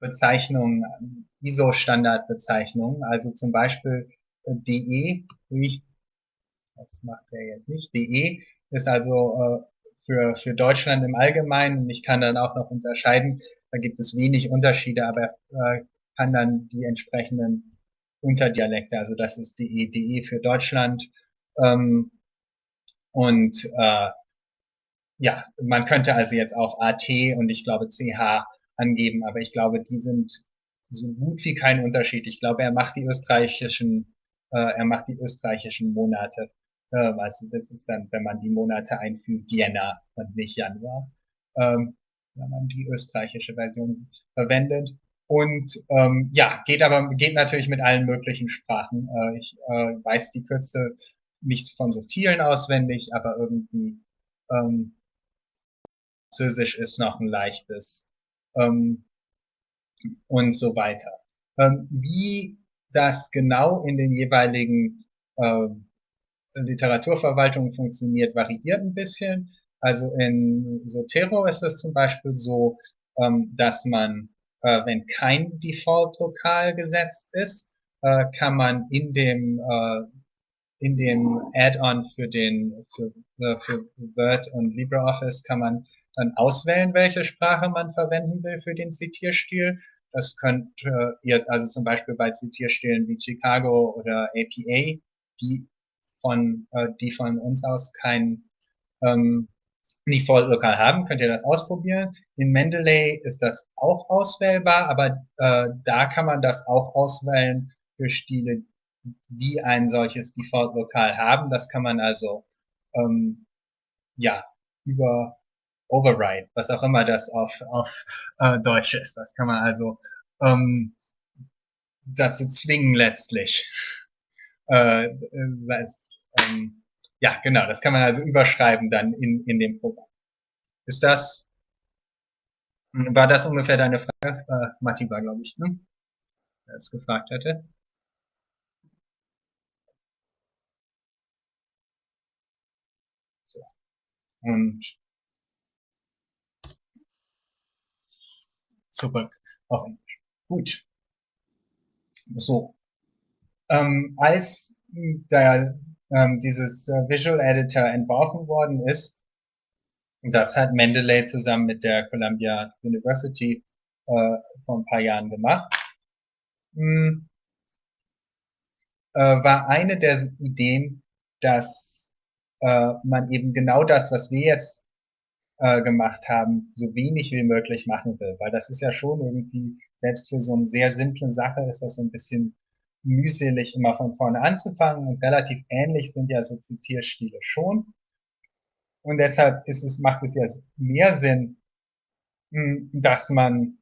Bezeichnungen, ISO-Standardbezeichnungen, also zum Beispiel äh, DE, ich das macht er jetzt nicht. DE ist also äh, für, für Deutschland im Allgemeinen. Und ich kann dann auch noch unterscheiden, da gibt es wenig Unterschiede, aber äh, kann dann die entsprechenden Unterdialekte, also das ist DE, DE für Deutschland. Ähm, und äh, ja, man könnte also jetzt auch AT und ich glaube CH angeben, aber ich glaube, die sind so gut wie kein Unterschied. Ich glaube, er macht die österreichischen äh, er macht die österreichischen Monate. Äh, also das ist dann, wenn man die Monate einfügt, Jänner und nicht Januar. Ähm, wenn man die österreichische Version verwendet. Und ähm, ja, geht aber geht natürlich mit allen möglichen Sprachen. Äh, ich äh, weiß die Kürze nicht von so vielen auswendig, aber irgendwie ähm, Französisch ist noch ein leichtes ähm, und so weiter. Ähm, wie das genau in den jeweiligen äh, Literaturverwaltungen funktioniert, variiert ein bisschen. Also in Zotero ist es zum Beispiel so, ähm, dass man, äh, wenn kein Default-Lokal gesetzt ist, äh, kann man in dem äh, in dem Add-on für den für, äh, für Word und LibreOffice kann man dann auswählen, welche Sprache man verwenden will für den Zitierstil. Das könnt ihr also zum Beispiel bei Zitierstilen wie Chicago oder APA, die von, äh, die von uns aus kein ähm, Default lokal haben, könnt ihr das ausprobieren. In Mendeley ist das auch auswählbar, aber äh, da kann man das auch auswählen für Stile, die ein solches Default lokal haben. Das kann man also ähm, ja über Override, was auch immer das auf, auf äh, Deutsch ist. Das kann man also ähm, dazu zwingen letztlich. Äh, äh, ähm, ja, genau, das kann man also überschreiben dann in, in dem Programm. Ist das, war das ungefähr deine Frage? Äh, Matti war, glaube ich, ne? Der es gefragt hätte. So. Und zurück auf Englisch. Gut. So. Ähm, als der ähm, dieses äh, Visual Editor entworfen worden ist. Das hat Mendeley zusammen mit der Columbia University äh, vor ein paar Jahren gemacht. Hm, äh, war eine der Ideen, dass äh, man eben genau das, was wir jetzt äh, gemacht haben, so wenig wie möglich machen will. Weil das ist ja schon irgendwie, selbst für so eine sehr simple Sache ist das so ein bisschen mühselig immer von vorne anzufangen und relativ ähnlich sind ja so Zitierstile schon. Und deshalb ist es, macht es ja mehr Sinn, hm, dass man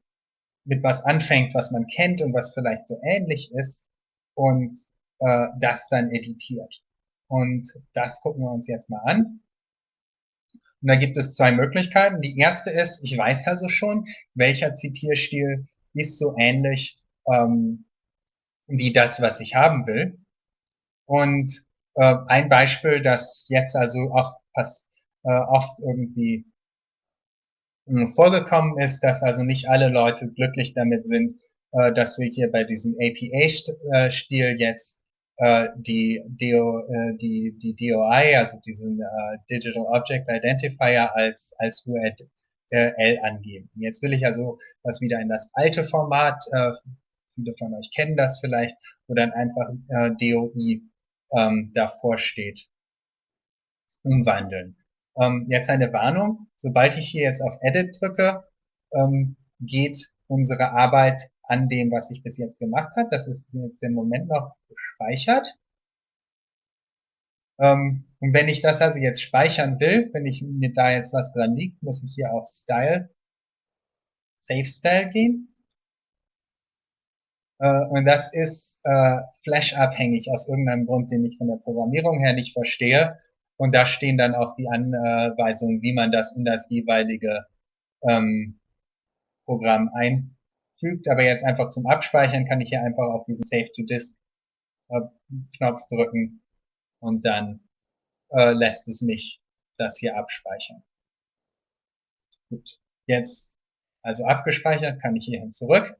mit was anfängt, was man kennt und was vielleicht so ähnlich ist und äh, das dann editiert. Und das gucken wir uns jetzt mal an. Und da gibt es zwei Möglichkeiten. Die erste ist, ich weiß also schon, welcher Zitierstil ist so ähnlich ähm, wie das, was ich haben will. Und äh, ein Beispiel, das jetzt also auch fast äh, oft irgendwie äh, vorgekommen ist, dass also nicht alle Leute glücklich damit sind, äh, dass wir hier bei diesem APA-Stil jetzt äh, die, DO, äh, die, die DOI, also diesen äh, Digital Object Identifier als, als URL angeben. Jetzt will ich also das wieder in das alte Format äh, viele von euch kennen das vielleicht, wo dann einfach äh, DOI ähm, davor steht, umwandeln. Ähm, jetzt eine Warnung, sobald ich hier jetzt auf Edit drücke, ähm, geht unsere Arbeit an dem, was ich bis jetzt gemacht habe. Das ist jetzt im Moment noch gespeichert. Ähm, und wenn ich das also jetzt speichern will, wenn ich mir da jetzt was dran liegt, muss ich hier auf Style, Save Style gehen äh, und das ist äh, Flash-abhängig aus irgendeinem Grund, den ich von der Programmierung her nicht verstehe. Und da stehen dann auch die Anweisungen, wie man das in das jeweilige ähm, Programm einfügt. Aber jetzt einfach zum Abspeichern kann ich hier einfach auf diesen Save to Disk äh, Knopf drücken und dann äh, lässt es mich das hier abspeichern. Gut, jetzt also abgespeichert, kann ich hierhin zurück.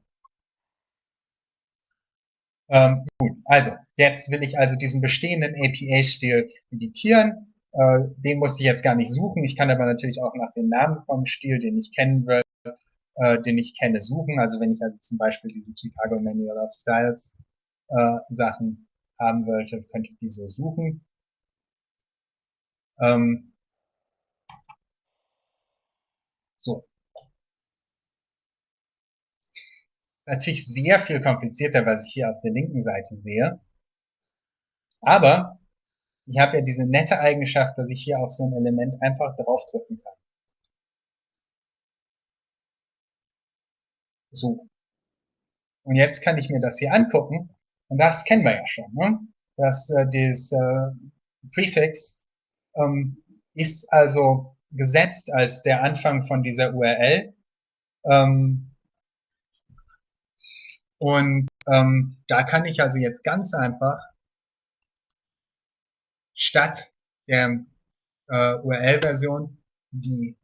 Ähm, gut, also jetzt will ich also diesen bestehenden APA-Stil editieren. Äh, den muss ich jetzt gar nicht suchen. Ich kann aber natürlich auch nach dem Namen vom Stil, den ich kennen will, äh, den ich kenne, suchen. Also wenn ich also zum Beispiel diese Chicago Manual of Styles äh, Sachen haben wollte, könnte ich die so suchen. Ähm, so, natürlich sehr viel komplizierter, was ich hier auf der linken Seite sehe. Aber ich habe ja diese nette Eigenschaft, dass ich hier auf so ein Element einfach draufdrücken kann. So. Und jetzt kann ich mir das hier angucken. Und das kennen wir ja schon. Ne? Das, äh, das äh, Prefix ähm, ist also gesetzt als der Anfang von dieser URL. Ähm, und ähm, da kann ich also jetzt ganz einfach statt der äh, URL-Version die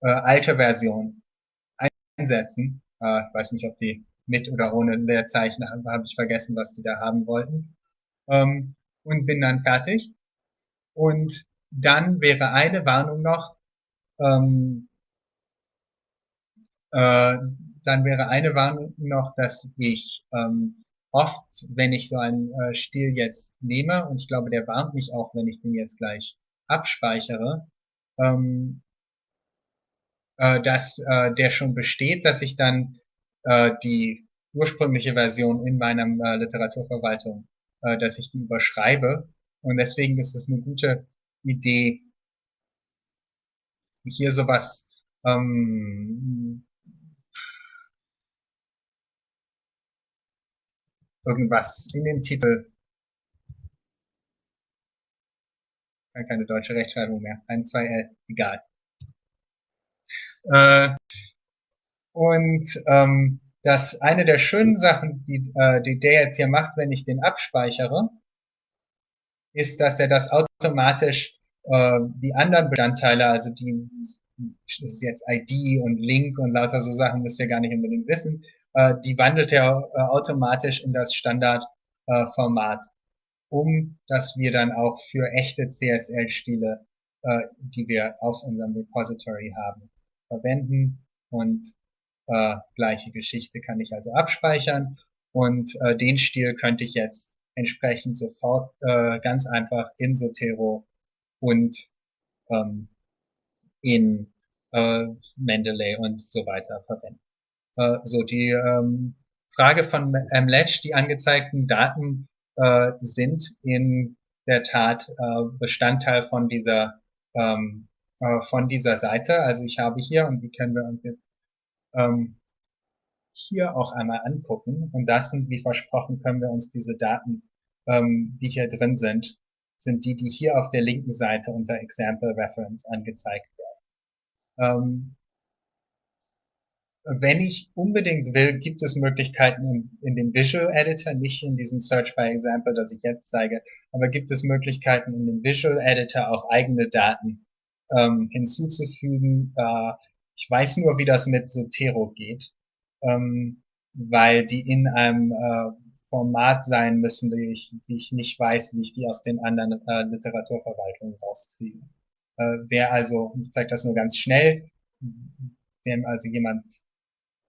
äh, alte Version einsetzen. Äh, ich weiß nicht, ob die mit oder ohne Leerzeichen, habe ich vergessen, was die da haben wollten. Ähm, und bin dann fertig. Und dann wäre eine Warnung noch, ähm, äh, dann wäre eine Warnung noch, dass ich ähm, oft, wenn ich so einen äh, Stil jetzt nehme, und ich glaube, der warnt mich auch, wenn ich den jetzt gleich abspeichere, ähm, äh, dass äh, der schon besteht, dass ich dann äh, die ursprüngliche Version in meiner äh, Literaturverwaltung, äh, dass ich die überschreibe. Und deswegen ist es eine gute Idee, hier sowas ähm, irgendwas in den Titel. Keine deutsche Rechtschreibung mehr. Ein, zwei L, egal. Äh, und ähm, dass eine der schönen Sachen, die, äh, die der jetzt hier macht, wenn ich den abspeichere, ist, dass er das automatisch äh, die anderen Bestandteile, also die das ist jetzt ID und Link und lauter so Sachen, müsst ihr gar nicht unbedingt wissen, äh, die wandelt er äh, automatisch in das Standardformat um, dass wir dann auch für echte CSL-Stile, äh, die wir auf unserem Repository haben, verwenden und äh, gleiche Geschichte kann ich also abspeichern und äh, den Stil könnte ich jetzt entsprechend sofort äh, ganz einfach in Zotero und ähm, in äh, Mendeley und so weiter verwenden. Äh, so die ähm, Frage von MLetch, die angezeigten Daten äh, sind in der Tat äh, Bestandteil von dieser ähm, äh, von dieser Seite. Also ich habe hier und die können wir uns jetzt ähm, hier auch einmal angucken. Und das sind, wie versprochen, können wir uns diese Daten, ähm, die hier drin sind, sind die, die hier auf der linken Seite unter Example Reference angezeigt werden. Ähm, wenn ich unbedingt will, gibt es Möglichkeiten in, in, dem Visual Editor, nicht in diesem Search by Example, das ich jetzt zeige, aber gibt es Möglichkeiten in dem Visual Editor auch eigene Daten ähm, hinzuzufügen. Äh, ich weiß nur, wie das mit Zotero geht, ähm, weil die in einem äh, Format sein müssen, die ich, die ich nicht weiß, wie ich die aus den anderen äh, Literaturverwaltungen rauskriege. Äh, wer also, ich zeige das nur ganz schnell, wenn also jemand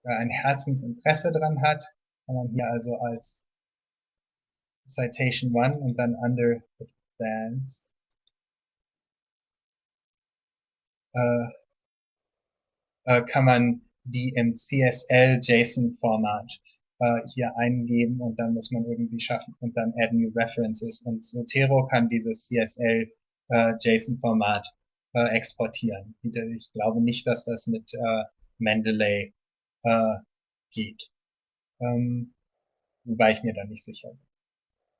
äh, ein Herzensinteresse dran hat, kann man hier also als Citation 1 und dann under advanced äh, äh, kann man die im CSL JSON Format äh, hier eingeben und dann muss man irgendwie schaffen und dann add new references und Zotero kann dieses CSL äh, JSON Format äh, exportieren. Ich glaube nicht, dass das mit äh, Mendeley äh, geht. Ähm, wobei ich mir da nicht sicher bin.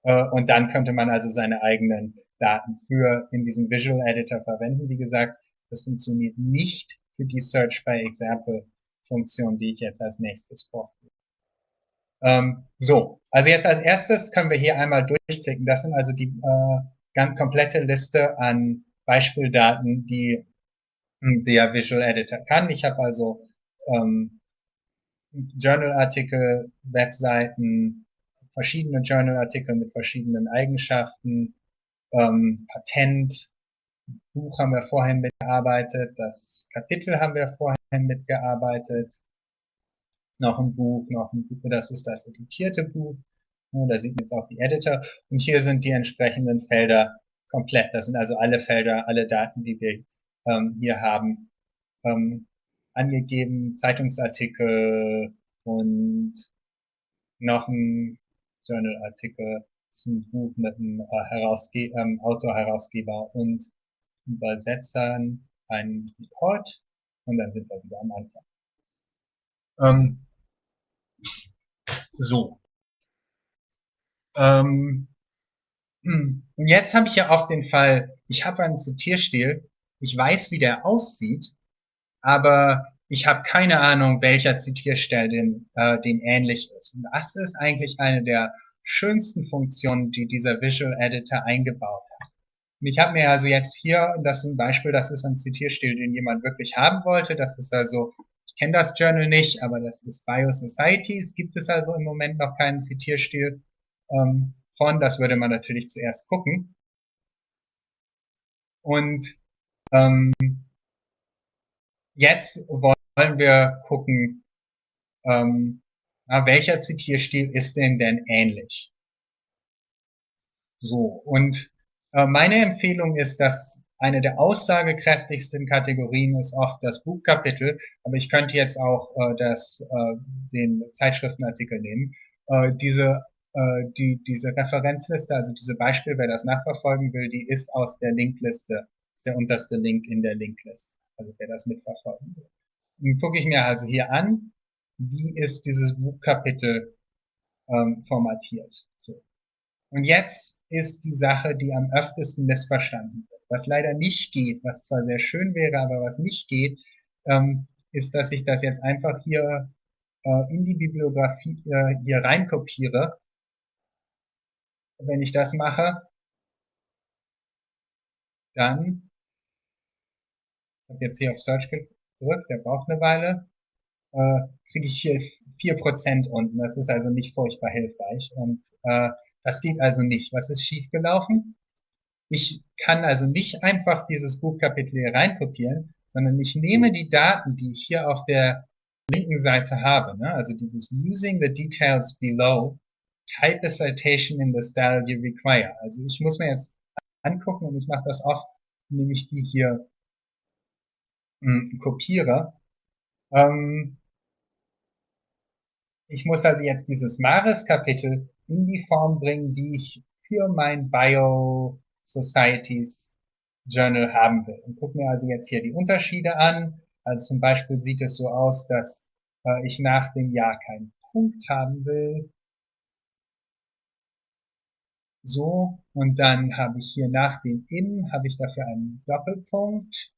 Äh, und dann könnte man also seine eigenen Daten für in diesem Visual Editor verwenden. Wie gesagt, das funktioniert nicht für die Search by Example Funktion, die ich jetzt als nächstes vorführe. Ähm, so, also jetzt als erstes können wir hier einmal durchklicken. Das sind also die äh, ganz komplette Liste an Beispieldaten, die hm, der Visual Editor kann. Ich habe also ähm, Journalartikel, Webseiten, verschiedene Journalartikel mit verschiedenen Eigenschaften, ähm, Patent, Buch haben wir vorhin mitgearbeitet, das Kapitel haben wir vorhin mitgearbeitet, noch ein Buch, noch ein Buch, das ist das editierte Buch, da sieht man jetzt auch die Editor. Und hier sind die entsprechenden Felder komplett, das sind also alle Felder, alle Daten, die wir ähm, hier haben, ähm, angegeben, Zeitungsartikel und noch ein Journalartikel. Ein Buch mit einem äh, Herausge ähm, Autor, Herausgeber und Übersetzern, ein Report und dann sind wir wieder am Anfang. Ähm, so. Ähm, hm. und jetzt habe ich ja auch den Fall, ich habe einen Zitierstil, ich weiß, wie der aussieht, aber ich habe keine Ahnung, welcher Zitierstil dem, äh, dem ähnlich ist. Und das ist eigentlich eine der schönsten Funktionen, die dieser Visual Editor eingebaut hat. Ich habe mir also jetzt hier, das ist ein Beispiel, das ist ein Zitierstil, den jemand wirklich haben wollte. Das ist also, ich kenne das Journal nicht, aber das ist Biosociety. Es gibt es also im Moment noch keinen Zitierstil ähm, von. Das würde man natürlich zuerst gucken. Und ähm, jetzt wollen wir gucken, ähm, na, welcher Zitierstil ist denn denn ähnlich? So, und meine Empfehlung ist, dass eine der aussagekräftigsten Kategorien ist oft das Buchkapitel, aber ich könnte jetzt auch äh, das, äh, den Zeitschriftenartikel nehmen. Äh, diese, äh, die, diese Referenzliste, also diese Beispiel, wer das nachverfolgen will, die ist aus der Linkliste, ist der unterste Link in der Linkliste, also wer das mitverfolgen will. Dann gucke ich mir also hier an, wie ist dieses Buchkapitel ähm, formatiert. So. Und jetzt ist die Sache, die am öftesten missverstanden wird. Was leider nicht geht, was zwar sehr schön wäre, aber was nicht geht, ähm, ist, dass ich das jetzt einfach hier äh, in die Bibliografie äh, hier reinkopiere. Wenn ich das mache, dann, ich habe jetzt hier auf Search gedrückt, der braucht eine Weile, äh, kriege ich hier vier Prozent unten. Das ist also nicht furchtbar hilfreich. Und äh, das geht also nicht. Was ist schiefgelaufen? Ich kann also nicht einfach dieses Buchkapitel hier reinkopieren, sondern ich nehme die Daten, die ich hier auf der linken Seite habe, ne? also dieses Using the details below, type a citation in the style you require. Also ich muss mir jetzt angucken und ich mache das oft, indem ich die hier mh, hm, kopiere. Ähm, ich muss also jetzt dieses Maris-Kapitel in die Form bringen, die ich für mein Bio Societies Journal haben will. Und gucke mir also jetzt hier die Unterschiede an. Also zum Beispiel sieht es so aus, dass äh, ich nach dem Jahr keinen Punkt haben will. So, und dann habe ich hier nach dem In, habe ich dafür einen Doppelpunkt.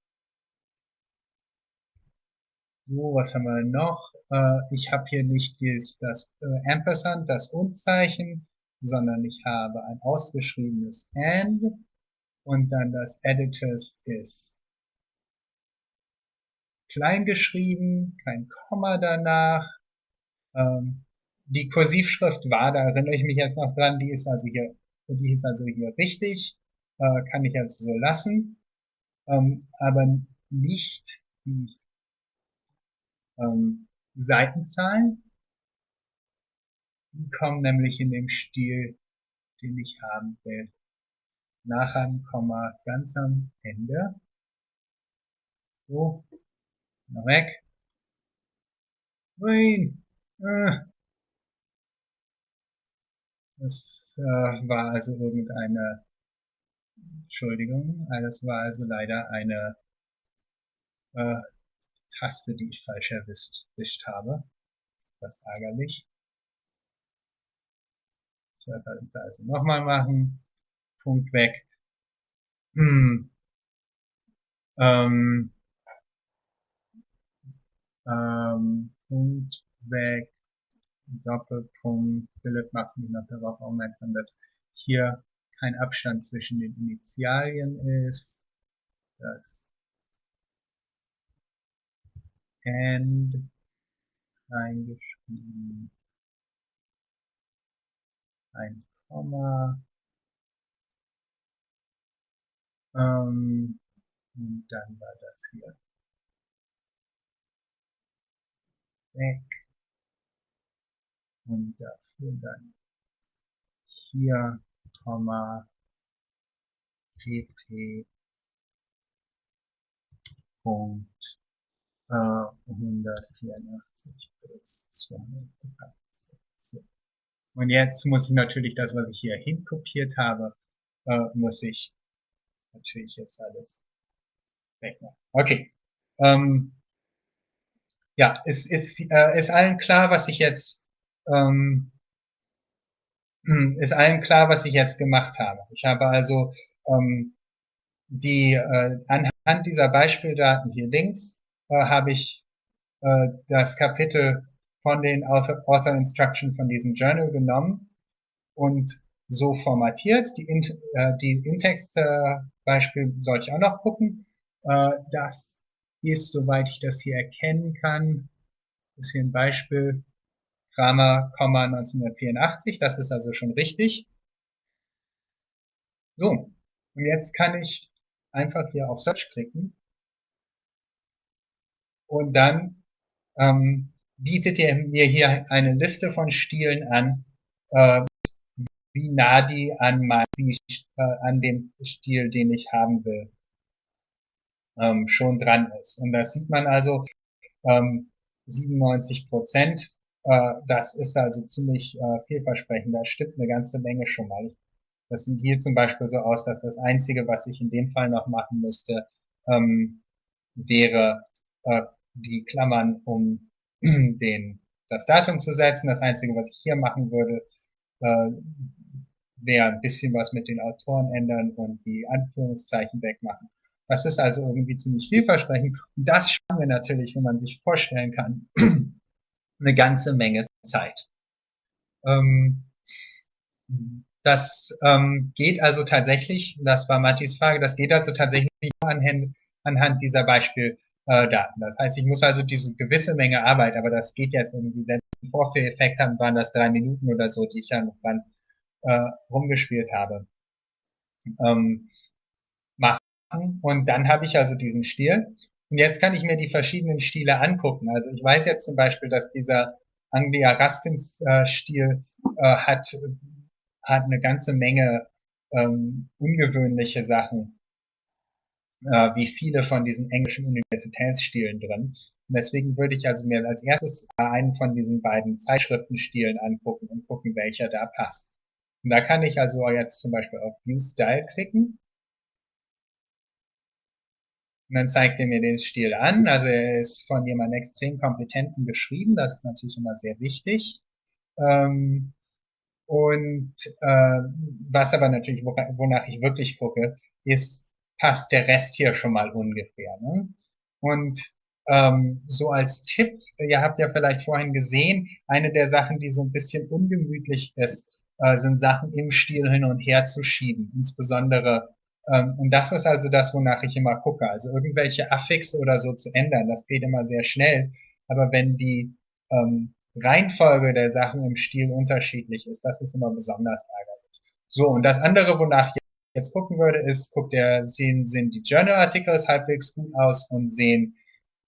So, was haben wir noch? Äh, ich habe hier nicht das, das äh, Ampersand, das Und-Zeichen, sondern ich habe ein ausgeschriebenes AND und dann das Editors ist klein geschrieben, kein Komma danach. Ähm, die Kursivschrift war, da erinnere ich mich jetzt noch dran, die ist also hier, die ist also hier richtig, äh, kann ich also so lassen, ähm, aber nicht die ähm, Seitenzahlen. Die kommen nämlich in dem Stil, den ich haben will. Nach einem Komma ganz am Ende. So, noch weg. Nein. Äh. Das äh, war also irgendeine, Entschuldigung, das war also leider eine äh, Taste, die ich falsch erwischt, habe. Das ist ärgerlich. Das soll ich also nochmal machen. Punkt weg. Hm. Ähm, ähm, Punkt weg. Doppelpunkt. Philipp macht mich noch darauf aufmerksam, dass hier kein Abstand zwischen den Initialien ist. Das and reingeschrieben, ein Komma, ähm, und dann war das hier. Weg. Und dafür dann hier, Komma, pp. Punkt 184 bis 213. So. Und jetzt muss ich natürlich das, was ich hier hinkopiert habe, äh, muss ich natürlich jetzt alles wegmachen. Okay. Ähm, ja, ist, ist, äh, ist allen klar, was ich jetzt ähm, ist allen klar, was ich jetzt gemacht habe. Ich habe also ähm, die äh, anhand dieser Beispieldaten hier links äh, habe ich äh, das Kapitel von den Author, Author Instruction von diesem Journal genommen und so formatiert. Die, in, äh, die In-Text-Beispiel soll ich auch noch gucken. Äh, das ist, soweit ich das hier erkennen kann, ist hier ein Beispiel, Kramer, 1984, das ist also schon richtig. So, und jetzt kann ich einfach hier auf Search klicken und dann ähm, bietet er mir hier eine Liste von Stilen an, äh, wie nah die an, mein, äh, an dem Stil, den ich haben will, ähm, schon dran ist. Und da sieht man also ähm, 97 Prozent. Äh, das ist also ziemlich äh, vielversprechend. Da stimmt eine ganze Menge schon mal. Ich, das sieht hier zum Beispiel so aus, dass das Einzige, was ich in dem Fall noch machen müsste, ähm, wäre äh, die Klammern um den, das Datum zu setzen. Das Einzige, was ich hier machen würde, äh, wäre ein bisschen was mit den Autoren ändern und die Anführungszeichen wegmachen. Das ist also irgendwie ziemlich vielversprechend. Und das sparen wir natürlich, wenn man sich vorstellen kann, eine ganze Menge Zeit. Ähm, das ähm, geht also tatsächlich, das war Mattis Frage, das geht also tatsächlich anhand, anhand dieser Beispiel, äh, Daten. Das heißt, ich muss also diese gewisse Menge Arbeit, aber das geht jetzt irgendwie, wenn wir Vorführeffekt haben, waren das drei Minuten oder so, die ich ja noch dran äh, rumgespielt habe, ähm, machen. Und dann habe ich also diesen Stil. Und jetzt kann ich mir die verschiedenen Stile angucken. Also ich weiß jetzt zum Beispiel, dass dieser Anglia Rustins äh, Stil äh, hat, hat eine ganze Menge ähm, ungewöhnliche Sachen äh, wie viele von diesen englischen Universitätsstilen drin. Und deswegen würde ich also mir als erstes einen von diesen beiden Zeitschriftenstilen angucken und gucken, welcher da passt. Und da kann ich also jetzt zum Beispiel auf View Style klicken. Und dann zeigt er mir den Stil an. Also er ist von jemandem extrem kompetenten geschrieben. Das ist natürlich immer sehr wichtig. Ähm, und äh, was aber natürlich, wonach ich wirklich gucke, ist, passt der Rest hier schon mal ungefähr. Ne? Und ähm, so als Tipp, ihr habt ja vielleicht vorhin gesehen, eine der Sachen, die so ein bisschen ungemütlich ist, äh, sind Sachen im Stil hin und her zu schieben. Insbesondere, ähm, und das ist also das, wonach ich immer gucke. Also irgendwelche Affixe oder so zu ändern, das geht immer sehr schnell. Aber wenn die ähm, Reihenfolge der Sachen im Stil unterschiedlich ist, das ist immer besonders ärgerlich. So, und das andere, wonach jetzt gucken würde, ist, guckt der, sehen, sehen die Journal-Articles halbwegs gut aus und sehen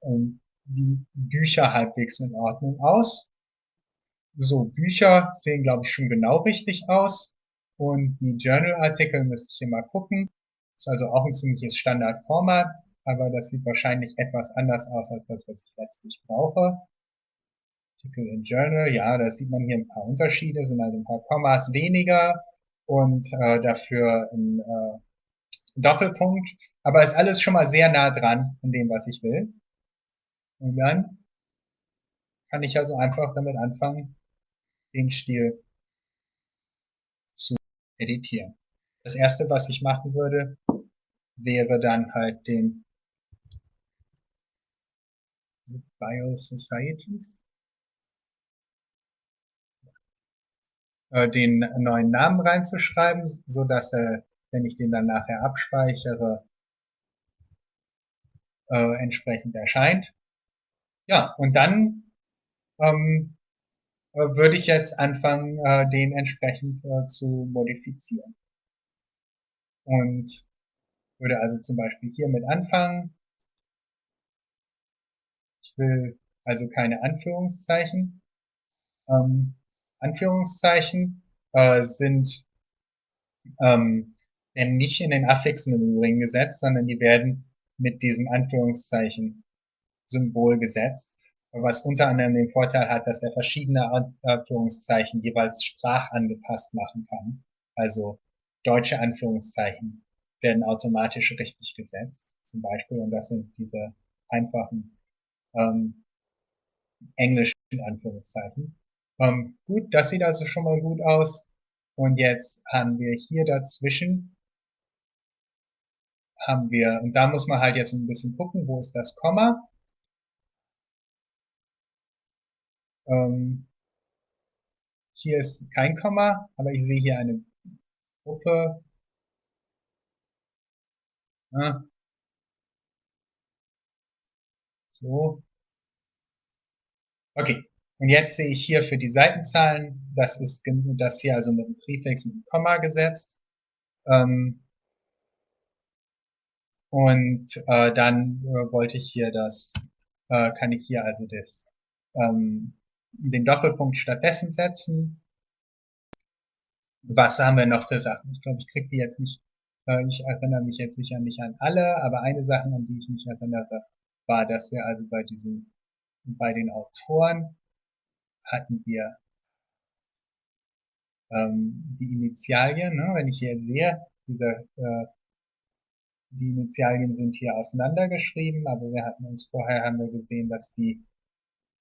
ähm, die Bücher halbwegs in Ordnung aus. So, Bücher sehen, glaube ich, schon genau richtig aus. Und die Journal-Artikel müsste ich hier mal gucken. Ist also auch ein ziemliches Standardformat, aber das sieht wahrscheinlich etwas anders aus als das, was ich letztlich brauche. Artikel in Journal, ja, da sieht man hier ein paar Unterschiede, sind also ein paar Kommas weniger, und äh, dafür ein äh, Doppelpunkt. Aber ist alles schon mal sehr nah dran an dem, was ich will. Und dann kann ich also einfach damit anfangen, den Stil zu editieren. Das erste, was ich machen würde, wäre dann halt den Bio Societies äh, den neuen Namen reinzuschreiben, so dass er, wenn ich den dann nachher abspeichere, äh, entsprechend erscheint. Ja, und dann ähm, äh, würde ich jetzt anfangen, äh, den entsprechend äh, zu modifizieren. Und würde also zum Beispiel hiermit anfangen. Ich will also keine Anführungszeichen. Ähm, Anführungszeichen äh, sind ähm, werden nicht in den Affixen im Übrigen gesetzt, sondern die werden mit diesem Anführungszeichen Symbol gesetzt. was unter anderem den Vorteil hat, dass er verschiedene Anführungszeichen jeweils sprachangepasst machen kann. Also deutsche Anführungszeichen werden automatisch richtig gesetzt, zum Beispiel, und das sind diese einfachen ähm, englischen Anführungszeichen. Ähm, gut, das sieht also schon mal gut aus. Und jetzt haben wir hier dazwischen, haben wir, und da muss man halt jetzt ein bisschen gucken, wo ist das Komma. Ähm, hier ist kein Komma, aber ich sehe hier eine Gruppe. Ah. So. Okay. Und jetzt sehe ich hier für die Seitenzahlen, das ist das hier also mit einem Präfix mit einem Komma gesetzt. Ähm, und äh, dann äh, wollte ich hier das, äh, kann ich hier also das, ähm, den Doppelpunkt stattdessen setzen. Was haben wir noch für Sachen? Ich glaube, ich kriege die jetzt nicht, äh, ich erinnere mich jetzt sicher nicht an alle, aber eine Sache, an die ich mich erinnere, war, dass wir also bei diesen, bei den Autoren hatten wir ähm, die Initialien, ne? wenn ich hier sehe, diese, äh, die Initialien sind hier auseinandergeschrieben, aber wir hatten uns vorher, haben wir gesehen, dass die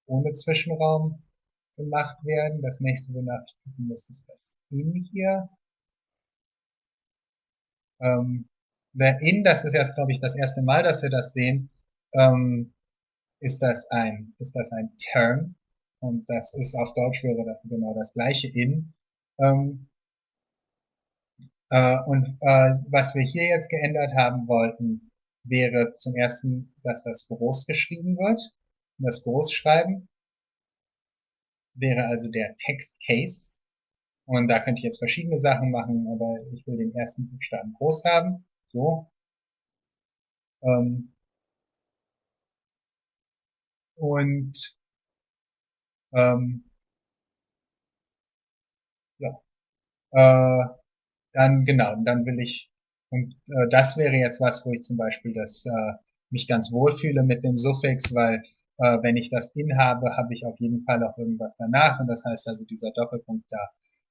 ohne Zwischenraum gemacht werden. Das nächste, wonach ich gucken muss, ist das in hier. Ähm, der in, das ist jetzt, glaube ich, das erste Mal, dass wir das sehen, ähm, ist das ein, ist das ein Term. Und das ist auf Deutsch wäre das genau das gleiche in. Ähm, äh, und äh, was wir hier jetzt geändert haben wollten, wäre zum ersten, dass das groß geschrieben wird. Und das Großschreiben wäre also der Text Case. Und da könnte ich jetzt verschiedene Sachen machen, aber ich will den ersten Buchstaben groß haben. So. Ähm, und ähm, ja. Äh, dann genau, dann will ich und äh, das wäre jetzt was, wo ich zum Beispiel das äh, mich ganz wohl fühle mit dem Suffix, weil äh, wenn ich das in habe, habe ich auf jeden Fall auch irgendwas danach und das heißt also dieser Doppelpunkt da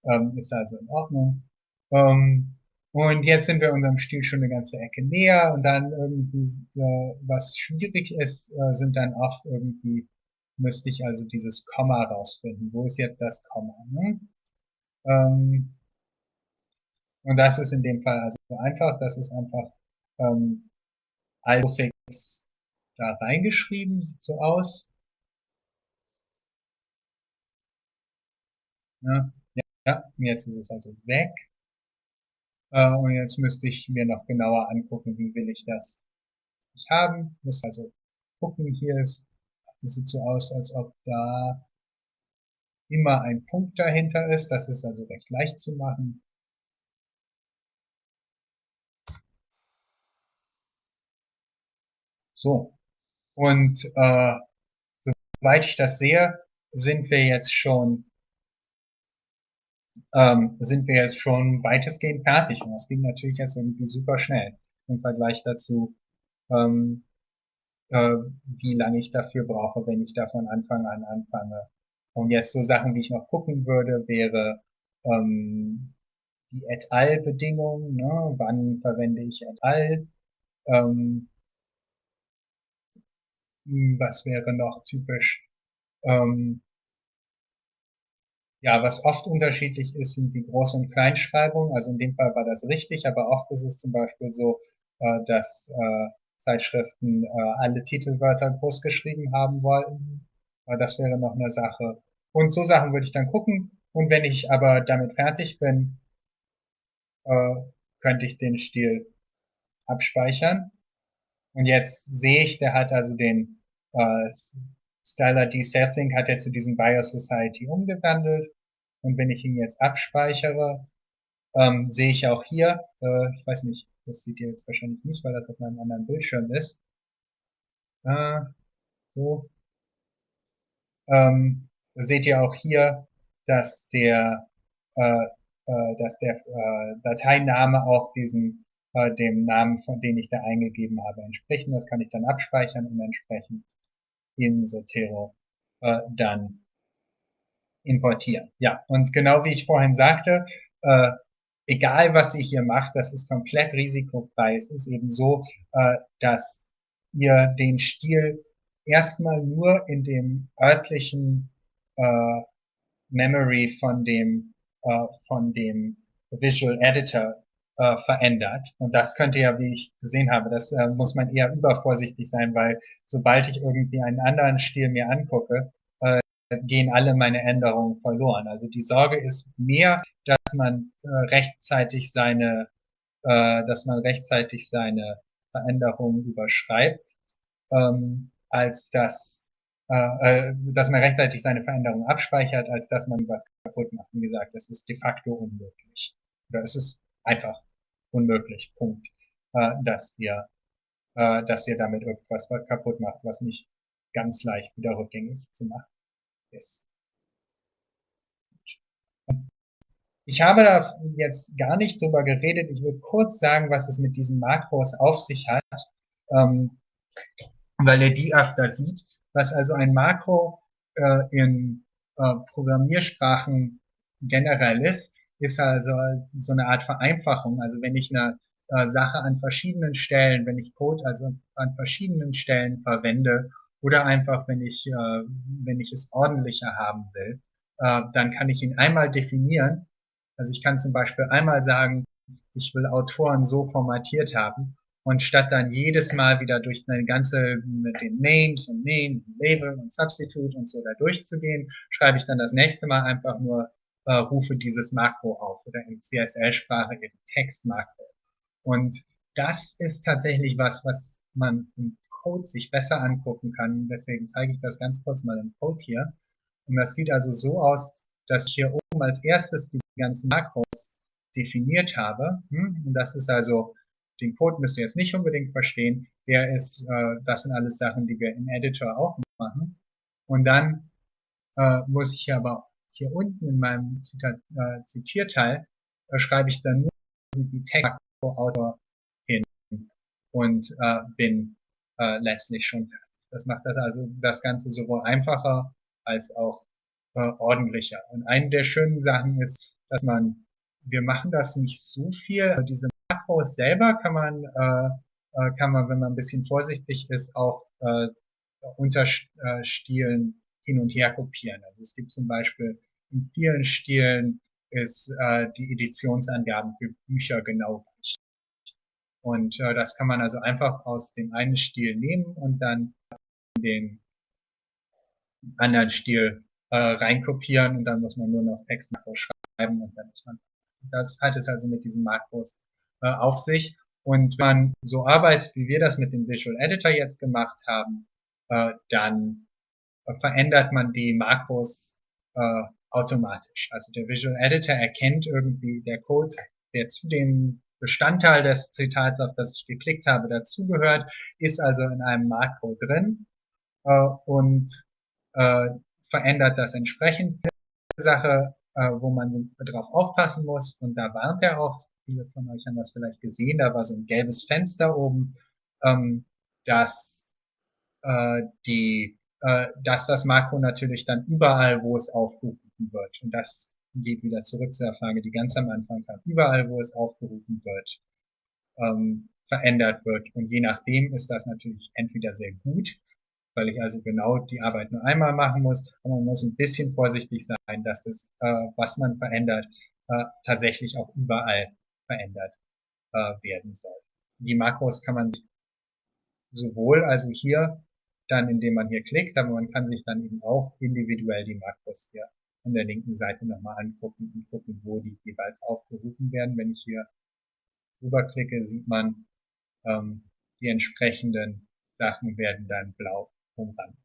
ähm, ist also in Ordnung. Ähm, und jetzt sind wir unserem Stil schon eine ganze Ecke näher und dann irgendwie, äh, was schwierig ist, äh, sind dann oft irgendwie müsste ich also dieses Komma rausfinden. Wo ist jetzt das Komma? Ne? Ähm, und das ist in dem Fall also einfach, das ist einfach ähm, als Suffix da reingeschrieben, sieht so aus. Ja, ja, jetzt ist es also weg. Äh, und jetzt müsste ich mir noch genauer angucken, wie will ich das nicht haben. Muss also gucken, hier ist das sieht so aus, als ob da immer ein Punkt dahinter ist. Das ist also recht leicht zu machen. So. Und äh, soweit ich das sehe, sind wir jetzt schon ähm, sind wir jetzt schon weitestgehend fertig. Und das ging natürlich jetzt irgendwie super schnell im Vergleich dazu, ähm, äh, wie lange ich dafür brauche, wenn ich da von Anfang an anfange. Und jetzt so Sachen, die ich noch gucken würde, wäre ähm, die et al Bedingung, ne? wann verwende ich et al. Ähm, hm, was wäre noch typisch? Ähm, ja, was oft unterschiedlich ist, sind die Groß- und Kleinschreibung. Also in dem Fall war das richtig, aber oft ist es zum Beispiel so, äh, dass äh, Zeitschriften äh, alle Titelwörter groß geschrieben haben wollten. Äh, das wäre noch eine Sache. Und so Sachen würde ich dann gucken. Und wenn ich aber damit fertig bin, äh, könnte ich den Stil abspeichern. Und jetzt sehe ich, der hat also den äh, Styler D. Selflink hat er zu diesem Bios Society umgewandelt. Und wenn ich ihn jetzt abspeichere, ähm, sehe ich auch hier, äh, ich weiß nicht, das seht ihr jetzt wahrscheinlich nicht, weil das auf meinem anderen Bildschirm ist. Äh, so. Ähm, seht ihr auch hier, dass der, äh, äh, dass der äh, Dateiname auch diesem äh, dem Namen, von dem ich da eingegeben habe, entsprechen. Das kann ich dann abspeichern und entsprechend in Zotero dann importieren. Ja, und genau wie ich vorhin sagte, äh, egal was ihr hier macht, das ist komplett risikofrei. Es ist eben so, äh, dass ihr den Stil erstmal nur in dem örtlichen äh, Memory von dem äh, von dem Visual Editor äh, verändert. Und das könnte ja, wie ich gesehen habe, das äh, muss man eher übervorsichtig sein, weil sobald ich irgendwie einen anderen Stil mir angucke, gehen alle meine Änderungen verloren. Also die Sorge ist mehr, dass man äh, rechtzeitig seine, äh, dass man rechtzeitig seine Veränderungen überschreibt, ähm, als dass äh, äh, dass man rechtzeitig seine Veränderungen abspeichert, als dass man was kaputt macht. Wie gesagt, das ist de facto unmöglich. Oder es ist einfach unmöglich. Punkt. Äh, dass ihr, äh, dass ihr damit irgendwas kaputt macht, was nicht ganz leicht wieder rückgängig zu machen ist. Ich habe da jetzt gar nicht drüber geredet. Ich will kurz sagen, was es mit diesen Makros auf sich hat, ähm, weil ihr die öfter sieht. Was also ein Makro äh, in äh, Programmiersprachen generell ist, ist also so eine Art Vereinfachung. Also wenn ich eine äh, Sache an verschiedenen Stellen, wenn ich Code also an verschiedenen Stellen verwende oder einfach wenn ich, äh, wenn ich es ordentlicher haben will, äh, dann kann ich ihn einmal definieren. Also ich kann zum Beispiel einmal sagen, ich will Autoren so formatiert haben und statt dann jedes Mal wieder durch eine ganze, mit den Names und Name, Label und Substitute und so da durchzugehen, schreibe ich dann das nächste Mal einfach nur, äh, rufe dieses Makro auf oder in CSL-Sprache eben Textmakro. Und das ist tatsächlich was, was man im Code sich besser angucken kann. Deswegen zeige ich das ganz kurz mal im Code hier. Und das sieht also so aus, dass ich hier oben als erstes die ganzen Makros definiert habe. Hm? Und das ist also den Code müsst ihr jetzt nicht unbedingt verstehen. Der ist, äh, das sind alles Sachen, die wir im Editor auch machen. Und dann äh, muss ich aber hier unten in meinem Zita äh, Zitierteil äh, schreibe ich dann nur die Text-Autor hin und äh, bin äh, letztlich schon fertig. Das macht das also das Ganze sowohl einfacher als auch äh, ordentlicher. Und eine der schönen Sachen ist, dass man, wir machen das nicht so viel, diese Makros selber kann man, äh, äh, kann man, wenn man ein bisschen vorsichtig ist, auch äh, unter äh, Stilen hin und her kopieren. Also es gibt zum Beispiel in vielen Stilen ist äh, die Editionsangaben für Bücher genau. Und äh, das kann man also einfach aus dem einen Stil nehmen und dann den anderen Stil äh, reinkopieren und dann muss man nur noch Textmakros schreiben und dann ist man. Das hat es also mit diesen Makros äh, auf sich. Und wenn man so arbeitet, wie wir das mit dem Visual Editor jetzt gemacht haben, äh, dann äh, verändert man die Makros äh, automatisch. Also der Visual Editor erkennt irgendwie der Code, der zu dem Bestandteil des Zitats, auf das ich geklickt habe, dazugehört, ist also in einem Makro drin äh, und äh, verändert das entsprechend. Sache, äh, wo man drauf aufpassen muss, und da warnt er auch viele von euch haben das vielleicht gesehen, da war so ein gelbes Fenster oben, ähm, dass äh, die, äh, dass das Makro natürlich dann überall, wo es aufgerufen wird, und das geht wieder zurück zu der Frage, die ganz am Anfang kam, überall, wo es aufgerufen wird, ähm, verändert wird. Und je nachdem ist das natürlich entweder sehr gut, weil ich also genau die Arbeit nur einmal machen muss, aber man muss ein bisschen vorsichtig sein, dass das, äh, was man verändert, äh, tatsächlich auch überall verändert äh, werden soll. Die Makros kann man sich sowohl also hier dann, indem man hier klickt, aber man kann sich dann eben auch individuell die Makros hier an der linken Seite nochmal angucken und gucken, wo die jeweils aufgerufen werden. Wenn ich hier drüber klicke, sieht man, ähm, die entsprechenden Sachen werden dann blau umrandet.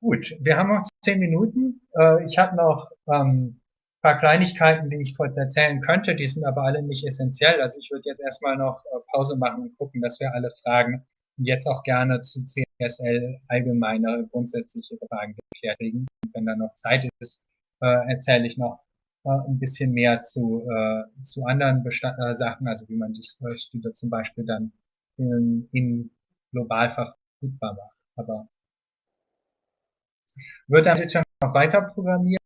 Gut, wir haben noch zehn Minuten. Äh, ich habe noch ähm, paar Kleinigkeiten, die ich kurz erzählen könnte, die sind aber alle nicht essentiell. Also ich würde jetzt erstmal noch äh, Pause machen und gucken, dass wir alle Fragen jetzt auch gerne zu CSL allgemeine grundsätzliche Fragen geklärt kriegen. Und wenn da noch Zeit ist, äh, erzähle ich noch äh, ein bisschen mehr zu, äh, zu anderen Bestand äh, Sachen, also wie man äh, Studio zum Beispiel dann in, in global verfügbar macht. Aber Wird Editor noch weiter programmiert?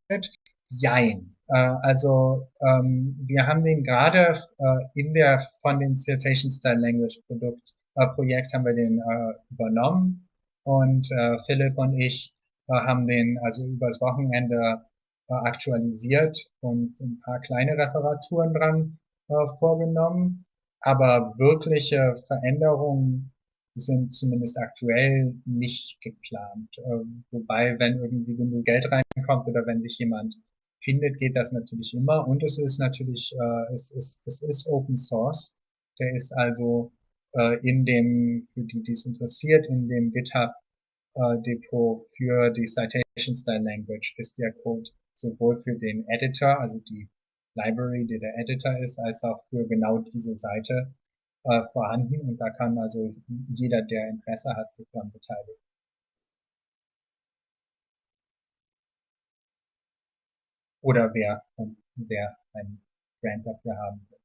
Jein. Äh, also ähm, wir haben den gerade äh, in der von dem Citation Style Language Produkt Projekt haben wir den äh, übernommen und äh, Philipp und ich äh, haben den also übers Wochenende äh, aktualisiert und ein paar kleine Reparaturen dran äh, vorgenommen. Aber wirkliche Veränderungen sind zumindest aktuell nicht geplant. Äh, wobei, wenn irgendwie genug Geld reinkommt oder wenn sich jemand findet, geht das natürlich immer. Und es ist natürlich, äh, es ist, es ist Open Source. Der ist also äh, in dem, für die, die es interessiert, in dem GitHub äh, Depot für die Citation Style Language ist der Code sowohl für den Editor, also die Library, die der Editor ist, als auch für genau diese Seite äh, vorhanden. Und da kann also jeder, der Interesse hat, sich daran beteiligen. Oder wer, wer ein Grant dafür haben will.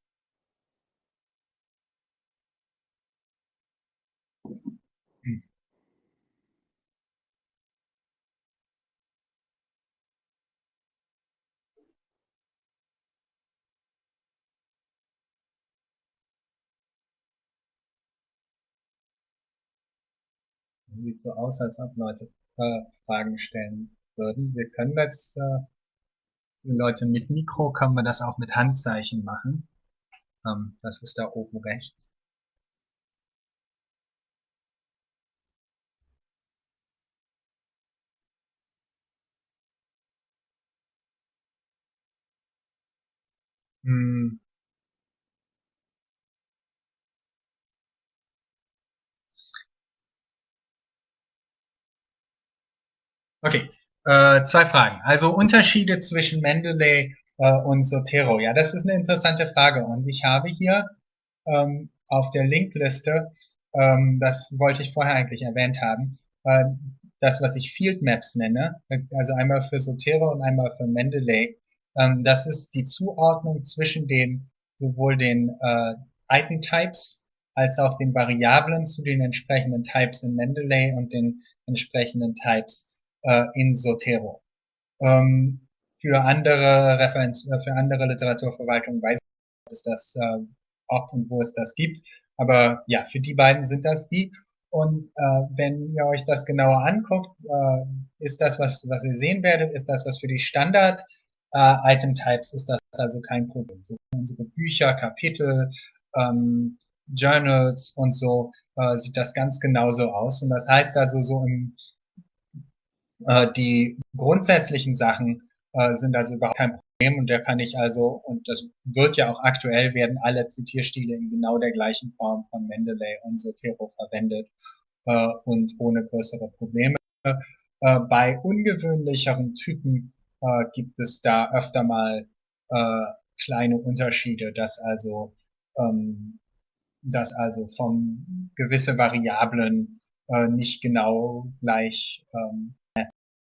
Sieht so aus, als ob Leute äh, Fragen stellen würden. Wir können jetzt, äh, für Leute mit Mikro können wir das auch mit Handzeichen machen. Ähm, das ist da oben rechts. Hm. Okay, äh, zwei Fragen. Also Unterschiede zwischen Mendeley äh, und Zotero. Ja, das ist eine interessante Frage. Und ich habe hier ähm, auf der Linkliste, ähm, das wollte ich vorher eigentlich erwähnt haben, äh, das, was ich Field Maps nenne, also einmal für Zotero und einmal für Mendeley. Ähm, das ist die Zuordnung zwischen den sowohl den äh, Item Types als auch den Variablen zu den entsprechenden Types in Mendeley und den entsprechenden Types äh, in Zotero. Ähm, für andere Referenz, äh, für andere Literaturverwaltungen weiß ich, ob es das, äh, ob und wo es das gibt. Aber ja, für die beiden sind das die. Und äh, wenn ihr euch das genauer anguckt, äh, ist das, was, was ihr sehen werdet, ist das, was für die Standard äh, Item Types ist das also kein Problem. So unsere Bücher, Kapitel, ähm, Journals und so äh, sieht das ganz genauso aus. Und das heißt also so im, die grundsätzlichen Sachen äh, sind also überhaupt kein Problem und da kann ich also, und das wird ja auch aktuell, werden alle Zitierstile in genau der gleichen Form von Mendeley und Sotero verwendet äh, und ohne größere Probleme. Äh, bei ungewöhnlicheren Typen äh, gibt es da öfter mal äh, kleine Unterschiede, dass also ähm, dass also von gewisse Variablen äh, nicht genau gleich ähm,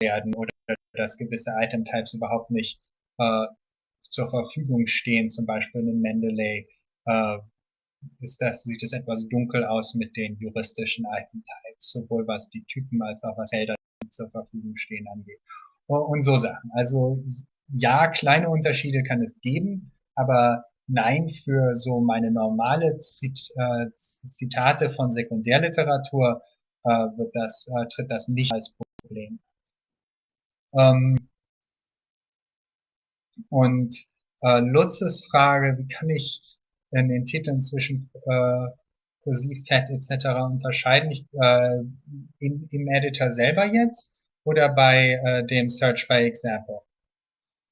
werden oder dass gewisse Item-Types überhaupt nicht äh, zur Verfügung stehen, zum Beispiel in Mendeley, äh, ist das, sieht es etwas dunkel aus mit den juristischen Item-Types, sowohl was die Typen als auch was Felder zur Verfügung stehen angeht. Und so Sachen. Also ja, kleine Unterschiede kann es geben, aber nein, für so meine normale Zit äh, Zitate von Sekundärliteratur äh, wird das, äh, tritt das nicht als Problem. Ähm, und äh, Lutzes Frage, wie kann ich in den Titeln zwischen äh, Kursiv, Fett etc. unterscheiden? Ich, äh, in, Im Editor selber jetzt oder bei äh, dem Search by Example?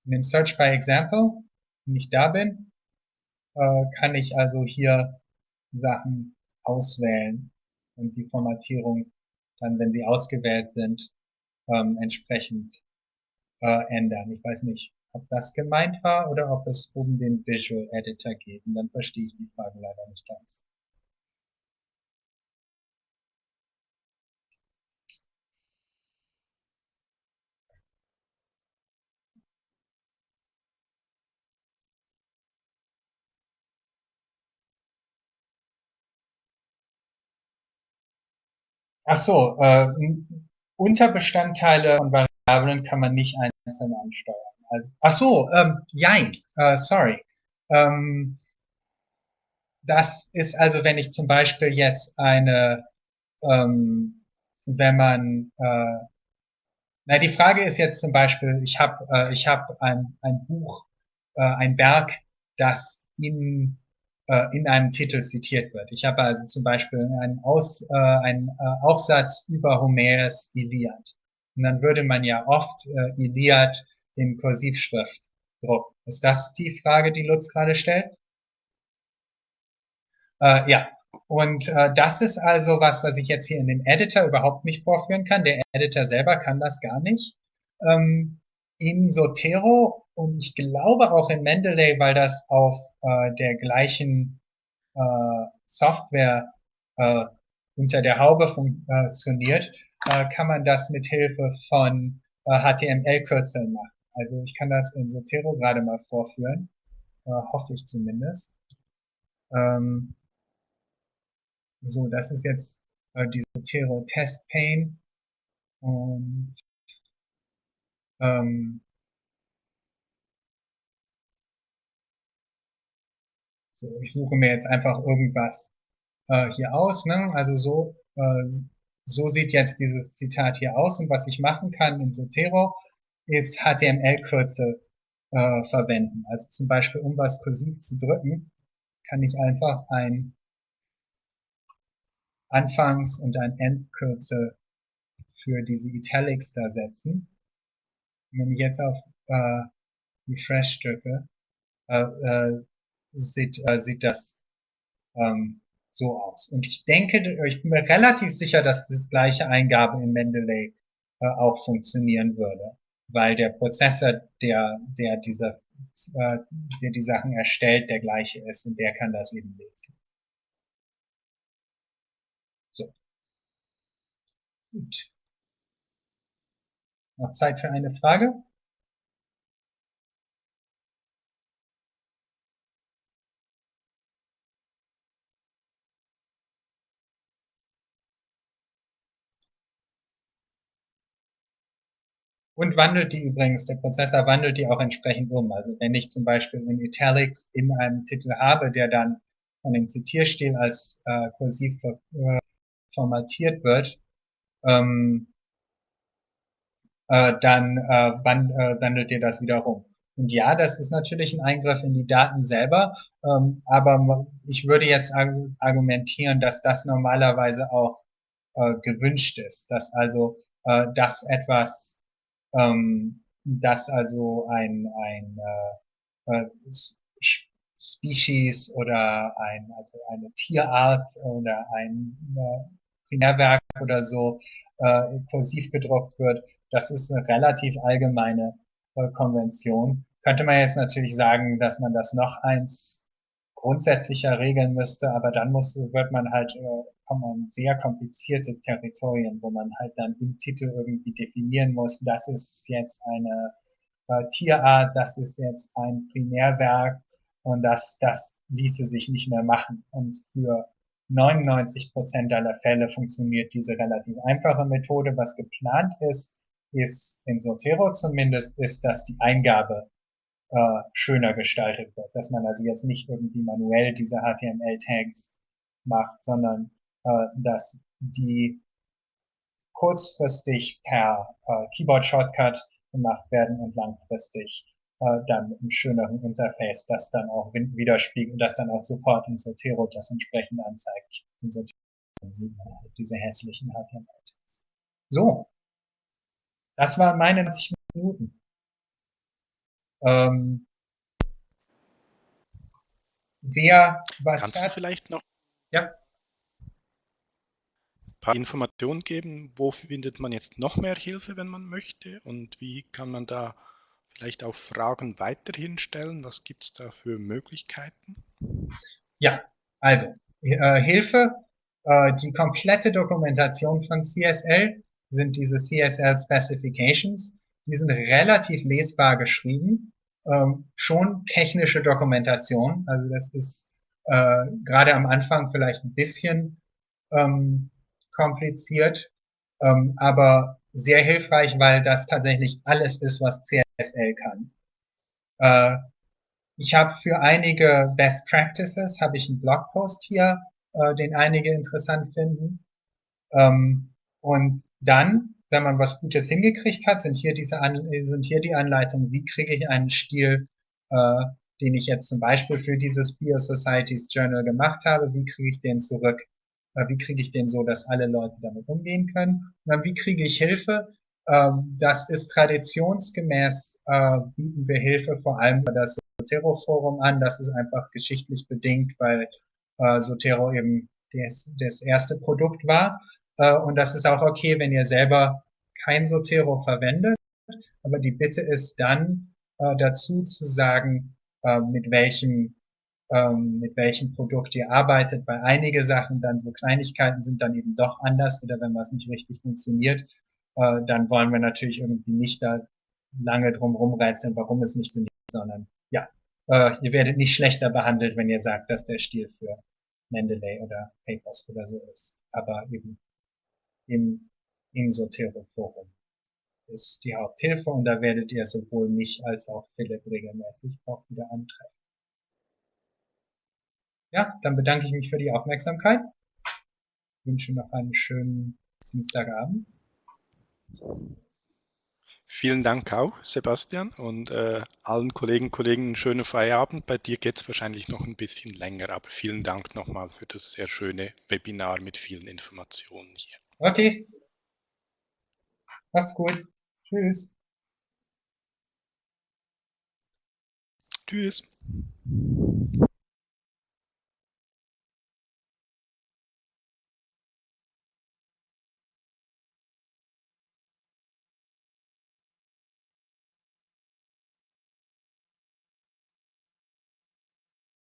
In dem Search by Example, wenn ich da bin, äh, kann ich also hier Sachen auswählen und die Formatierung dann, wenn sie ausgewählt sind, ähm, entsprechend äh, ändern. Ich weiß nicht, ob das gemeint war oder ob es um den Visual Editor geht. Und dann verstehe ich die Frage leider nicht ganz. Ach so, äh, Unterbestandteile von Variablen kann man nicht einzeln ansteuern. Also, ach so, ähm, jein, äh, sorry. Ähm, das ist also, wenn ich zum Beispiel jetzt eine, ähm, wenn man, äh, na die Frage ist jetzt zum Beispiel, ich habe äh, ich habe ein, ein Buch, äh, ein Berg, das in äh, in einem Titel zitiert wird. Ich habe also zum Beispiel einen, Aus, äh, einen äh, Aufsatz über Homers Iliad. Und dann würde man ja oft äh, Iliad in Kursivschrift drucken. Ist das die Frage, die Lutz gerade stellt? Äh, ja, und äh, das ist also was, was ich jetzt hier in dem Editor überhaupt nicht vorführen kann. Der Editor selber kann das gar nicht. Ähm, in Zotero und ich glaube auch in Mendeley, weil das auf äh, der gleichen äh, Software äh, unter der Haube funktioniert, äh, kann man das mit Hilfe von äh, HTML-Kürzeln machen. Also ich kann das in Zotero gerade mal vorführen, äh, hoffe ich zumindest. Ähm, so, das ist jetzt äh, die Zotero Test Pane und ähm, so, ich suche mir jetzt einfach irgendwas äh, hier aus. Ne? Also so, äh, so sieht jetzt dieses Zitat hier aus. Und was ich machen kann in Zotero, ist HTML-Kürzel äh, verwenden. Also zum Beispiel, um was kursiv zu drücken, kann ich einfach ein Anfangs- und ein Endkürzel für diese Italics da setzen. Und wenn ich jetzt auf äh, Refresh drücke, äh, äh, sieht, äh, sieht das ähm, so aus. Und ich denke, ich bin mir relativ sicher, dass das gleiche Eingabe in Mendeley äh, auch funktionieren würde, weil der Prozessor, der, der diese, äh, der die Sachen erstellt, der gleiche ist und der kann das eben lesen. So. Gut. Noch Zeit für eine Frage? Und wandelt die übrigens, der Prozessor wandelt die auch entsprechend um. Also wenn ich zum Beispiel in Italics in einem Titel habe, der dann von dem Zitierstil als äh, kursiv äh, formatiert wird, ähm, äh, dann äh, wand, äh, wandelt ihr das wieder rum. Und ja, das ist natürlich ein Eingriff in die Daten selber, ähm, aber ich würde jetzt argumentieren, dass das normalerweise auch äh, gewünscht ist, dass also äh, das etwas, ähm, dass also ein, ein äh, äh, Species oder ein, also eine Tierart oder ein äh, Primärwerk oder so äh, kursiv gedruckt wird, das ist eine relativ allgemeine äh, Konvention. Könnte man jetzt natürlich sagen, dass man das noch eins grundsätzlicher regeln müsste, aber dann muss, wird man halt, äh, kommt man sehr komplizierte Territorien, wo man halt dann im Titel irgendwie definieren muss, das ist jetzt eine äh, Tierart, das ist jetzt ein Primärwerk und das, das ließe sich nicht mehr machen. Und für 99 Prozent aller Fälle funktioniert diese relativ einfache Methode. Was geplant ist, ist in Zotero zumindest, ist, dass die Eingabe äh, schöner gestaltet wird. Dass man also jetzt nicht irgendwie manuell diese HTML-Tags macht, sondern äh, dass die kurzfristig per äh, Keyboard-Shortcut gemacht werden und langfristig äh, dann mit einem schöneren Interface, das dann auch widerspiegelt, das dann auch sofort in Zotero das entsprechend anzeigt. In Zotero sieht man halt diese hässlichen HTML-Tags. So. Das waren meine 90 Minuten. Ähm, wer was Kannst du vielleicht noch ja. ein paar Informationen geben, wo findet man jetzt noch mehr Hilfe, wenn man möchte und wie kann man da vielleicht auch Fragen weiterhin stellen? Was gibt es da für Möglichkeiten? Ja, also äh, Hilfe, äh, die komplette Dokumentation von CSL sind diese CSL Specifications. Die sind relativ lesbar geschrieben, ähm, schon technische Dokumentation. Also das ist äh, gerade am Anfang vielleicht ein bisschen ähm, kompliziert, ähm, aber sehr hilfreich, weil das tatsächlich alles ist, was CSL kann. Äh, ich habe für einige Best Practices habe ich einen Blogpost hier, äh, den einige interessant finden. Ähm, und dann, wenn man was Gutes hingekriegt hat, sind hier diese An sind hier die Anleitungen, wie kriege ich einen Stil, äh, den ich jetzt zum Beispiel für dieses Biosocieties Journal gemacht habe, wie kriege ich den zurück? Äh, wie kriege ich den so, dass alle Leute damit umgehen können? Und dann, wie kriege ich Hilfe? Ähm, das ist traditionsgemäß, äh, bieten wir Hilfe vor allem über das Sotero-Forum an. Das ist einfach geschichtlich bedingt, weil äh, Sotero eben das, das erste Produkt war. Äh, und das ist auch okay, wenn ihr selber kein Sotero verwendet. Aber die Bitte ist dann äh, dazu zu sagen, äh, mit welchem ähm, mit welchem Produkt ihr arbeitet. Bei einige Sachen dann so Kleinigkeiten sind dann eben doch anders oder wenn was nicht richtig funktioniert, dann wollen wir natürlich irgendwie nicht da lange drum rumreizen, warum es nicht funktioniert, sondern ja, ihr werdet nicht schlechter behandelt, wenn ihr sagt, dass der Stil für Mendeley oder Papers oder so ist. Aber eben im, im Sotero-Forum ist die Haupthilfe und da werdet ihr sowohl mich als auch Philipp regelmäßig auch wieder antreffen. Ja, dann bedanke ich mich für die Aufmerksamkeit. Ich wünsche noch einen schönen Dienstagabend. Vielen Dank auch, Sebastian, und äh, allen Kollegen und Kollegen einen schönen Feierabend. Bei dir geht es wahrscheinlich noch ein bisschen länger, aber vielen Dank nochmal für das sehr schöne Webinar mit vielen Informationen hier. Okay. Macht's gut. Tschüss. Tschüss.